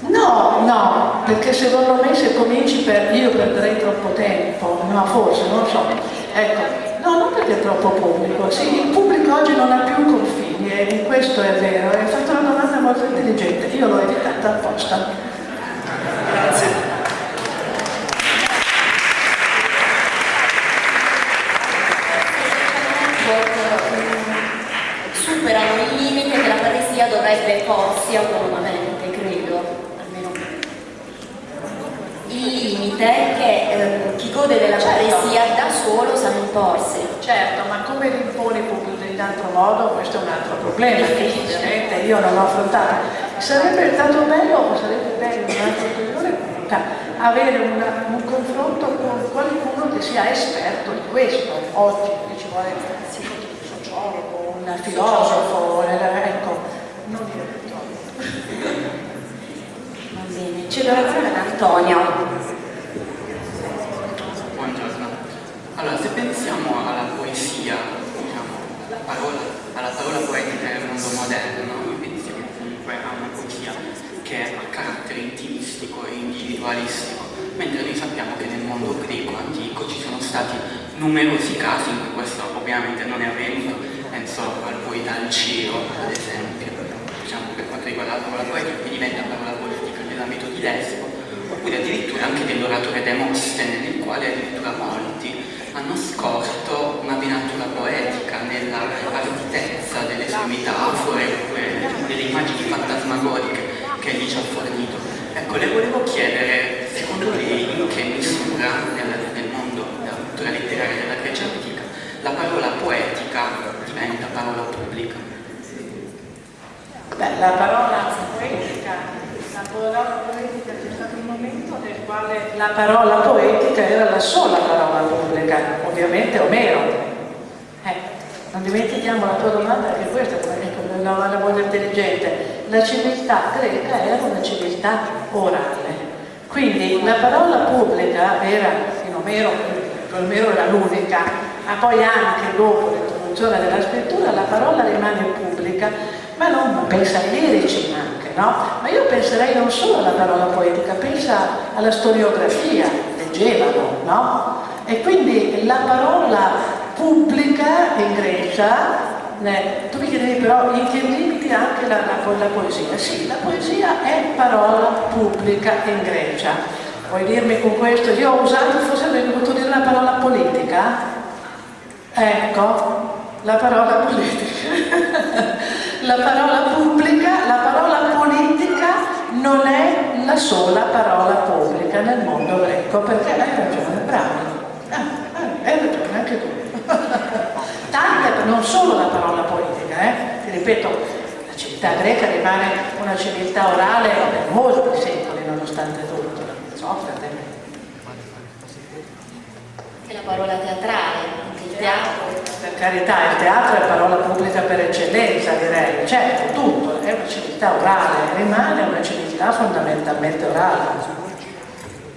No, no, perché secondo me se cominci per... io perderei troppo tempo, no, forse, non so. Ecco, no, non perché è troppo pubblico, sì, il pubblico oggi non ha più confini e questo è vero, hai fatto una domanda molto intelligente, io l'ho evitata apposta. Grazie. superano il limite che la paresia dovrebbe porsi autonomamente, credo, almeno limite che eh, chi gode della certo. paresia da solo sa imporsi. Certo, ma come l'impone pubblico in altro modo, questo è un altro problema che ovviamente io non ho affrontato. Sarebbe stato bello, o sarebbe bello in un'altra occasione, avere una, un confronto con qualcuno che sia esperto di questo. Oggi ci vuole un sociologo, un filosofo, ecco, non direttore. Va bene, la parola ad Antonio. Allora, se pensiamo alla poesia, diciamo, alla parola, alla parola poetica nel mondo moderno, pensiamo comunque a una poesia che ha carattere intimistico e individualistico, mentre noi sappiamo che nel mondo greco antico ci sono stati numerosi casi in cui questo ovviamente non è avvenuto. Penso al poeta Alciro, ad esempio, diciamo per quanto riguarda la parola poetica, che diventa parola politica nell'ambito di Lesbo, oppure addirittura anche dell'oratore Demostene, nel quale addirittura molti hanno scorto una venatura poetica nella arditezza delle sue metafore, oppure delle immagini fantasmagoriche che egli ci ha fornito. Ecco, le volevo chiedere, secondo lei, in che misura nel, nel mondo della cultura letteraria della Grecia antica la parola poetica diventa parola pubblica? Beh, la parola poetica, la parola poetica c'è stato un momento nel quale la parola poetica era la sola parola pubblica, ovviamente Omero. Eh, non dimentichiamo la tua domanda anche questa, ecco, la domanda molto intelligente. La civiltà greca era una civiltà orale. Quindi la parola pubblica era, in Omero, Omero era l'unica, ma poi anche dopo l'introduzione della scrittura la parola rimane pubblica, ma non pensa ai lirici anche. No? Ma io penserei non solo alla parola poetica, pensa alla storiografia, leggevano, no? E quindi la parola pubblica in Grecia eh, tu mi chiedevi però in che limiti anche la, la, la, poesia? Sì, la poesia è parola pubblica in Grecia. Vuoi dirmi con questo? Io ho usato, forse avrei dovuto dire la parola politica? Ecco, la parola politica. la parola pubblica, la parola politica non è la sola parola pubblica nel mondo greco, perché hai ragione, bravo. Ah, ah, hai ragione, anche tu. tante, non solo la parola politica, eh? ti ripeto, la civiltà greca rimane una civiltà orale per molti secoli nonostante tutto, Socrate. E la parola teatrale, teatro. Per carità, il teatro è parola pubblica per eccellenza, direi, certo, tutto, è una civiltà orale, rimane una civiltà fondamentalmente orale.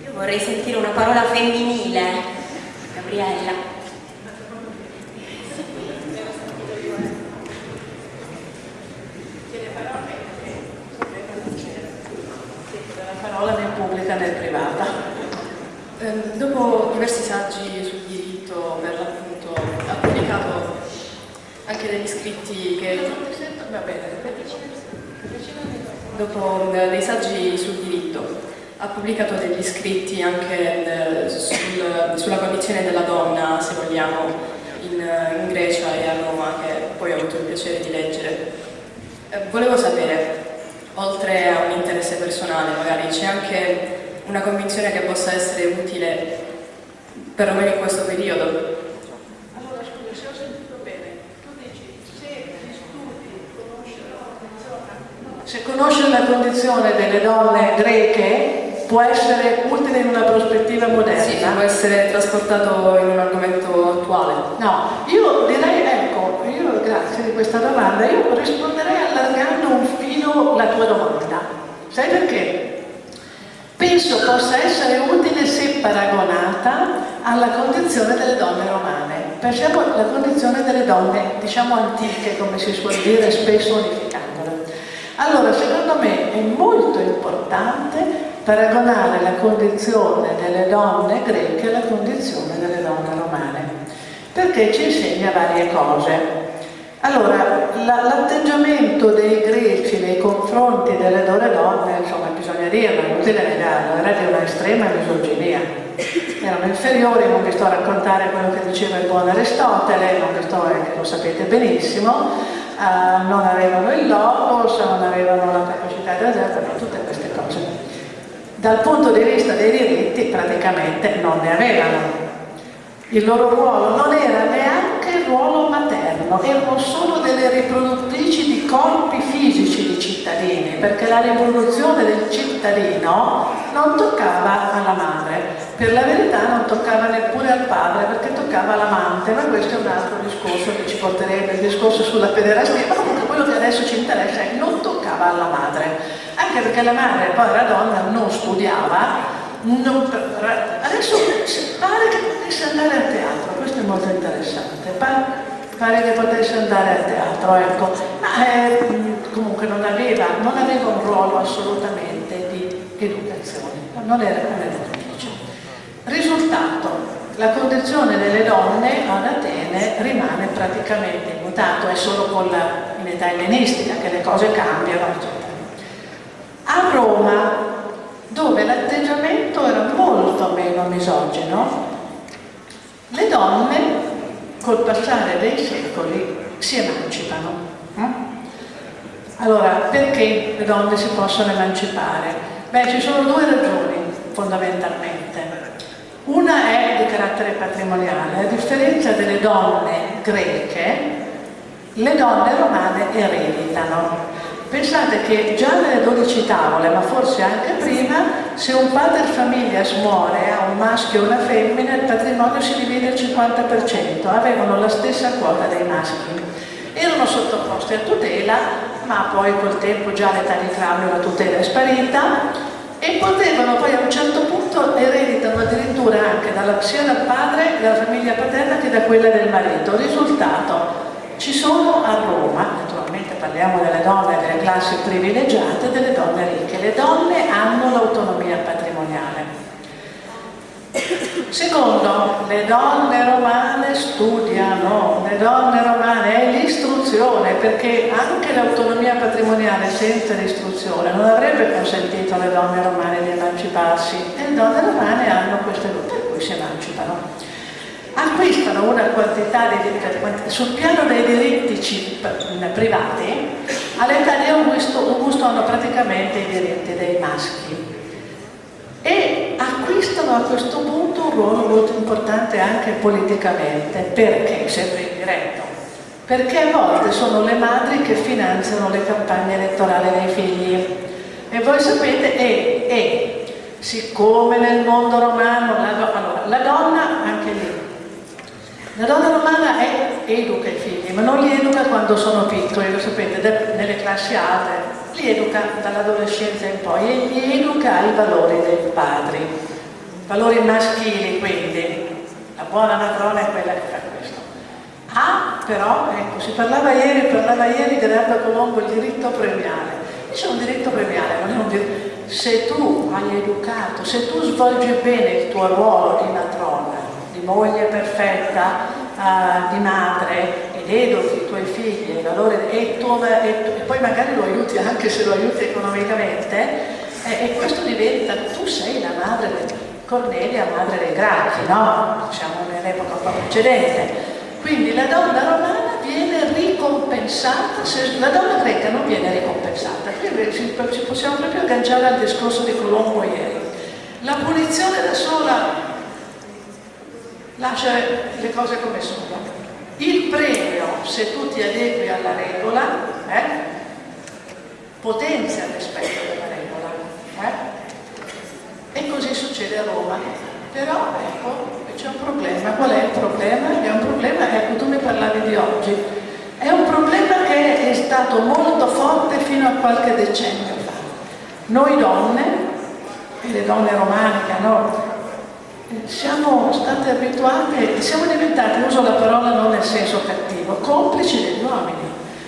Io vorrei sentire una parola femminile, Gabriella. parola né pubblica né privata. Eh, dopo diversi saggi sul diritto, per l'appunto, pubblicato anche degli scritti che... Va bene. Dopo eh, dei saggi sul diritto, ha pubblicato degli scritti anche eh, sul, sulla condizione della donna, se vogliamo, in, in, Grecia e a Roma, che poi ho avuto il piacere di leggere. Eh, volevo sapere, oltre a un interesse personale magari, c'è anche una convinzione che possa essere utile perlomeno in questo periodo? Allora scusa, se ho sentito bene, tu dici se gli studi conoscono se conoscere la condizione delle donne greche può essere utile in una prospettiva moderna? Sì, può essere trasportato in un argomento attuale. No, io direi, ecco, io grazie di questa domanda, io risponderei allargando un filo la tua domanda. Sai perché? Penso possa essere utile se paragonata alla condizione delle donne romane. Pensiamo alla condizione delle donne, diciamo antiche, come si suol dire, spesso unificandole. Allora, secondo me è molto importante paragonare la condizione delle donne greche alla condizione delle donne romane, perché ci insegna varie cose. Allora, l'atteggiamento dei greci nei confronti delle loro donne, insomma, bisogna dirlo, è inutile negarlo, era di una estrema misoginia. Erano inferiori, non vi sto a raccontare quello che diceva il buon Aristotele, non vi sto, eh, lo sapete benissimo, uh, non avevano il logos, non avevano la capacità di esercito, tutte queste cose. Dal punto di vista dei diritti praticamente non ne avevano il loro ruolo non era neanche il ruolo materno, erano solo delle riproduttrici di corpi fisici di cittadini, perché la riproduzione del cittadino non toccava alla madre, per la verità non toccava neppure al padre, perché toccava all'amante, ma questo è un altro discorso che ci porterebbe il discorso sulla pederastia, ma comunque quello che adesso ci interessa è che non toccava alla madre, anche perché la madre poi la donna non studiava, non, adesso pare che potesse andare al teatro, questo è molto interessante, pare, che potesse andare al teatro, ecco, ma eh, comunque non aveva, non aveva, un ruolo assolutamente educazione, non era come educatrice. Risultato, la condizione delle donne ad Atene rimane praticamente immutato, è solo con la, in età ellenistica che le cose cambiano, eccetera. A Roma dove l'atteggiamento era molto meno misogino, le donne col passare dei secoli si emancipano. Eh? Allora, perché le donne si possono emancipare? Beh, ci sono due ragioni fondamentalmente. Una è di carattere patrimoniale, a differenza delle donne greche, le donne romane ereditano Pensate che già nelle 12 tavole, ma forse anche prima, se un pater familias muore a un maschio e una femmina, il patrimonio si divide al 50%, avevano la stessa quota dei maschi. Erano sottoposti a tutela, ma poi col tempo già l'età di Claudio la tutela è sparita e potevano poi a un certo punto ereditano addirittura anche dalla, sia dal padre, dalla famiglia paterna che da quella del marito. Risultato, ci sono a Roma, naturalmente parliamo delle donne, delle classi privilegiate delle donne ricche. Le donne hanno l'autonomia patrimoniale. Secondo, le donne romane studiano, le donne romane è l'istruzione, perché anche l'autonomia patrimoniale senza l'istruzione non avrebbe consentito alle donne romane di emanciparsi. E le donne romane hanno queste lutte per cui si emancipano. Acquistano una quantità di sul piano dei diritti privati, all'età di Augusto, Augusto hanno praticamente i diritti dei maschi acquistano a questo punto un ruolo molto importante anche politicamente, perché, sempre indiretto, perché a volte sono le madri che finanziano le campagne elettorali dei figli. E voi sapete, e, e siccome nel mondo romano, la, allora, la donna, anche lì, la donna romana è, educa i figli, ma non li educa quando sono piccoli, lo sapete, nelle classi alte, li educa dall'adolescenza in poi e li educa ai valori dei padri, valori maschili quindi, la buona matrona è quella che fa questo. Ha però, ecco, si parlava ieri, parlava ieri dell'Alba Colombo il diritto premiale, c'è un diritto premiale, non è un diritto, se tu hai educato, se tu svolgi bene il tuo ruolo di matrona, di moglie perfetta, uh, di madre, educhi i tuoi figli ai valori e, tu, e, e, poi magari lo aiuti anche se lo aiuti economicamente e, e questo diventa, tu sei la madre di Cornelia, madre dei Gracchi, no? Siamo nell'epoca un po' precedente. Quindi la donna romana viene ricompensata, se la donna greca non viene ricompensata. Qui ci, possiamo proprio agganciare al discorso di Colombo ieri. La punizione da sola lascia le cose come sono il premio, se tu ti adegui alla regola, eh, potenzia rispetto della regola. Eh? E così succede a Roma. Però ecco, c'è un problema. Qual è il problema? È un problema, ecco, tu mi parlavi di oggi. È un problema che è stato molto forte fino a qualche decennio fa. Noi donne, le donne romane che hanno siamo state abituate, siamo diventati, uso la parola non nel senso cattivo, complici degli uomini.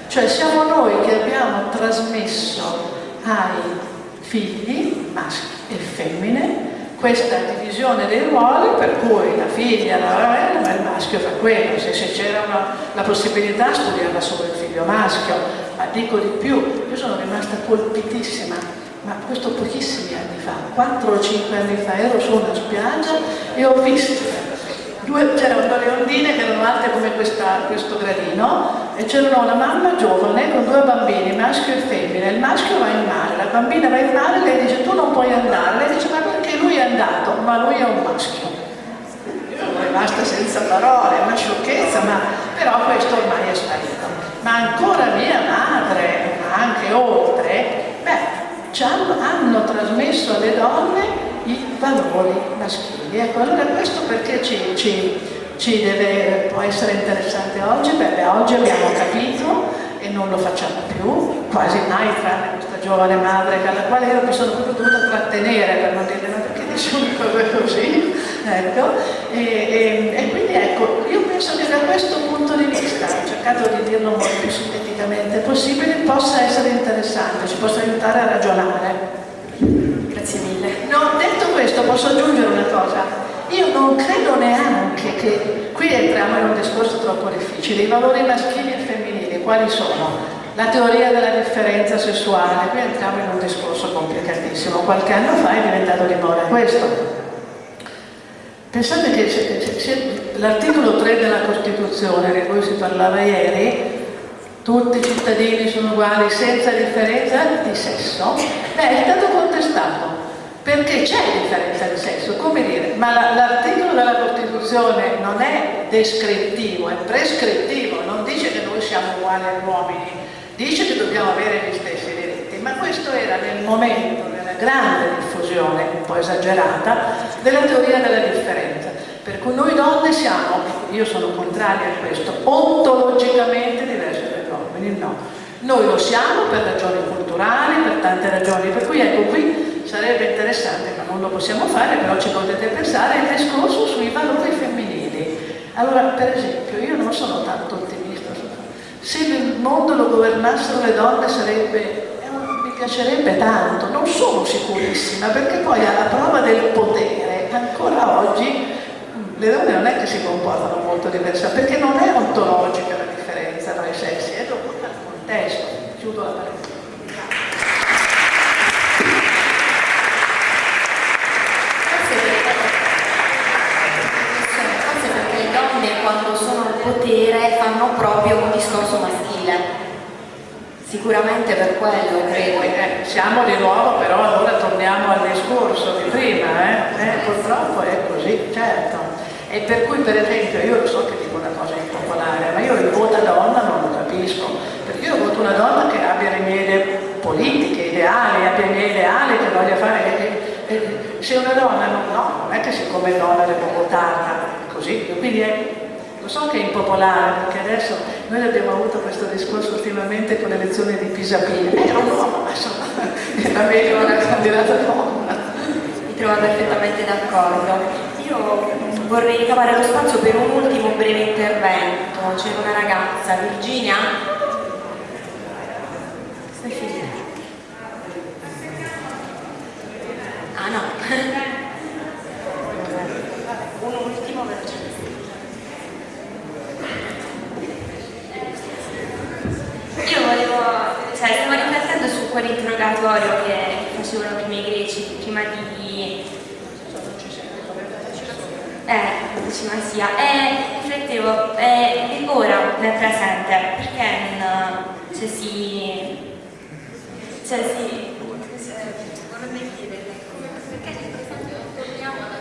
Cioè siamo noi che abbiamo trasmesso ai figli, maschi e femmine, questa divisione dei ruoli per cui la figlia, la, ma il maschio fa quello, se, se c'era la possibilità studiava solo il figlio maschio, ma dico di più, io sono rimasta colpitissima ma questo pochissimi anni fa, 4 o 5 anni fa, ero su una spiaggia e ho visto c'erano due ondine che erano alte come questa, questo gradino e c'era una mamma giovane con due bambini, maschio e femmina, il maschio va in mare, la bambina va in mare, lei dice tu non puoi andare, lei dice ma perché lui è andato, ma lui è un maschio. Io sono rimasta senza parole, una sciocchezza, ma però questo ormai è sparito. Ma ancora mia madre, ma anche oltre, beh, hanno, hanno trasmesso alle donne i valori maschili. Ecco, allora questo perché ci, ci, ci deve, può essere interessante oggi? Beh, oggi abbiamo capito e non lo facciamo più, quasi mai tranne questa giovane madre alla quale io mi sono proprio dovuta trattenere per non dire ma perché dici una cosa così? Ecco, e, e, e, quindi ecco, io penso che da questo punto di vista, ho cercato di dirlo molto più sinteticamente possibile, possa essere interessante, ci possa aiutare a ragionare. Grazie mille. No, detto questo posso aggiungere una cosa, io non credo neanche che qui entriamo in un discorso troppo difficile, i valori maschili e femminili, quali sono? La teoria della differenza sessuale, qui entriamo in un discorso complicatissimo, qualche anno fa è diventato di moda questo. Pensate che l'articolo 3 della Costituzione, di cui si parlava ieri, tutti i cittadini sono uguali senza differenza di sesso, è stato contestato perché c'è differenza di sesso, come dire, ma l'articolo della Costituzione non è descrittivo, è prescrittivo, non dice che noi siamo uguali agli uomini, dice che dobbiamo avere gli stessi diritti, ma questo era nel momento della grande diffusione, un po' esagerata, della teoria della differenza. Per cui noi donne siamo, io sono contraria a questo, ontologicamente diverse dagli uomini, no. Noi lo siamo per ragioni culturali, per tante ragioni, per cui ecco qui sarebbe interessante, ma non lo possiamo fare, però ci potete pensare, il discorso sui valori femminili. Allora, per esempio, io non sono tanto ottimista Se il mondo lo governassero le donne sarebbe mi piacerebbe tanto, non sono sicurissima, perché poi alla prova del potere, ancora oggi, le donne non è che si comportano molto diversamente, perché non è ontologica la differenza tra i sessi, è dovuta al contesto. Chiudo la parentesi. Forse perché le donne quando sono al potere fanno proprio un discorso maschile. Sicuramente per quello, credo. Eh, siamo di nuovo, però allora torniamo al discorso di prima, eh? Eh, purtroppo è così, certo. E per cui per esempio, io so che dico una cosa impopolare, ma io il voto a donna non lo capisco, perché io voto una donna che abbia le mie idee politiche, ideali, abbia i miei ideali, che voglia fare... se una donna no, non è che siccome donna devo votarla così, quindi è lo so che è impopolare, perché adesso noi abbiamo avuto questo discorso ultimamente con le elezioni di Pisapia. Era un uomo, ma insomma, era meglio una candidata donna. Mi trovo perfettamente d'accordo. Io vorrei ricavare lo spazio per un ultimo breve intervento. C'era una ragazza, Virginia? Stai finendo? Ah no. Un ultimo veloce. Io volevo, cioè stavo riflettendo su quell'interrogatorio che facevano prima i greci, prima di... Eh, decima sia, e riflettevo, eh, ora nel presente, perché non cioè, si... cioè si... vorrei chiederle, perché nel presente non torniamo alla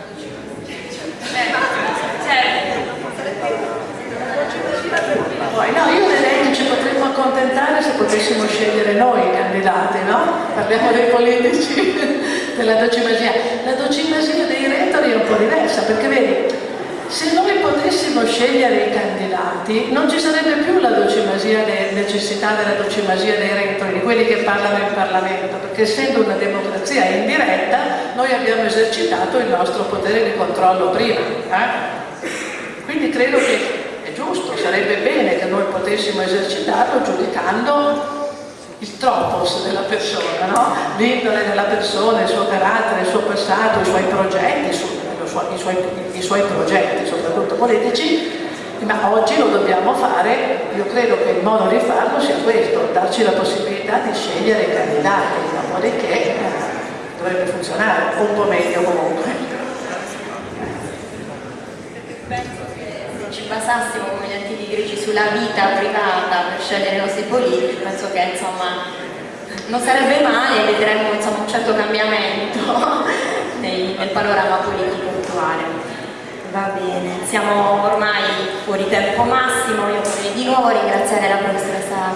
Poi, no, io direi che ci potremmo accontentare se potessimo scegliere noi i candidati, no? Parliamo dei politici della docimasia. La docimasia dei retori è un po' diversa, perché vedi, se noi potessimo scegliere i candidati non ci sarebbe più la docimasia necessità della docimasia dei retori, di quelli che parlano in Parlamento, perché essendo una democrazia indiretta noi abbiamo esercitato il nostro potere di controllo prima. Eh? Quindi credo che giusto, sarebbe bene che noi potessimo esercitarlo giudicando il tropos della persona, no? l'indole della persona, il suo carattere, il suo passato, i suoi progetti, i suoi, i suoi progetti, soprattutto politici, ma oggi lo dobbiamo fare, io credo che il modo di farlo sia questo, darci la possibilità di scegliere i candidati, dopodiché eh, dovrebbe funzionare, un po' meglio comunque. ci basassimo come gli antichi greci sulla vita privata per scegliere i nostri politici, penso che insomma non sarebbe male e vedremmo insomma, un certo cambiamento nel, nel panorama politico attuale. Va bene, siamo ormai fuori tempo massimo, io vorrei di nuovo ringraziare la professoressa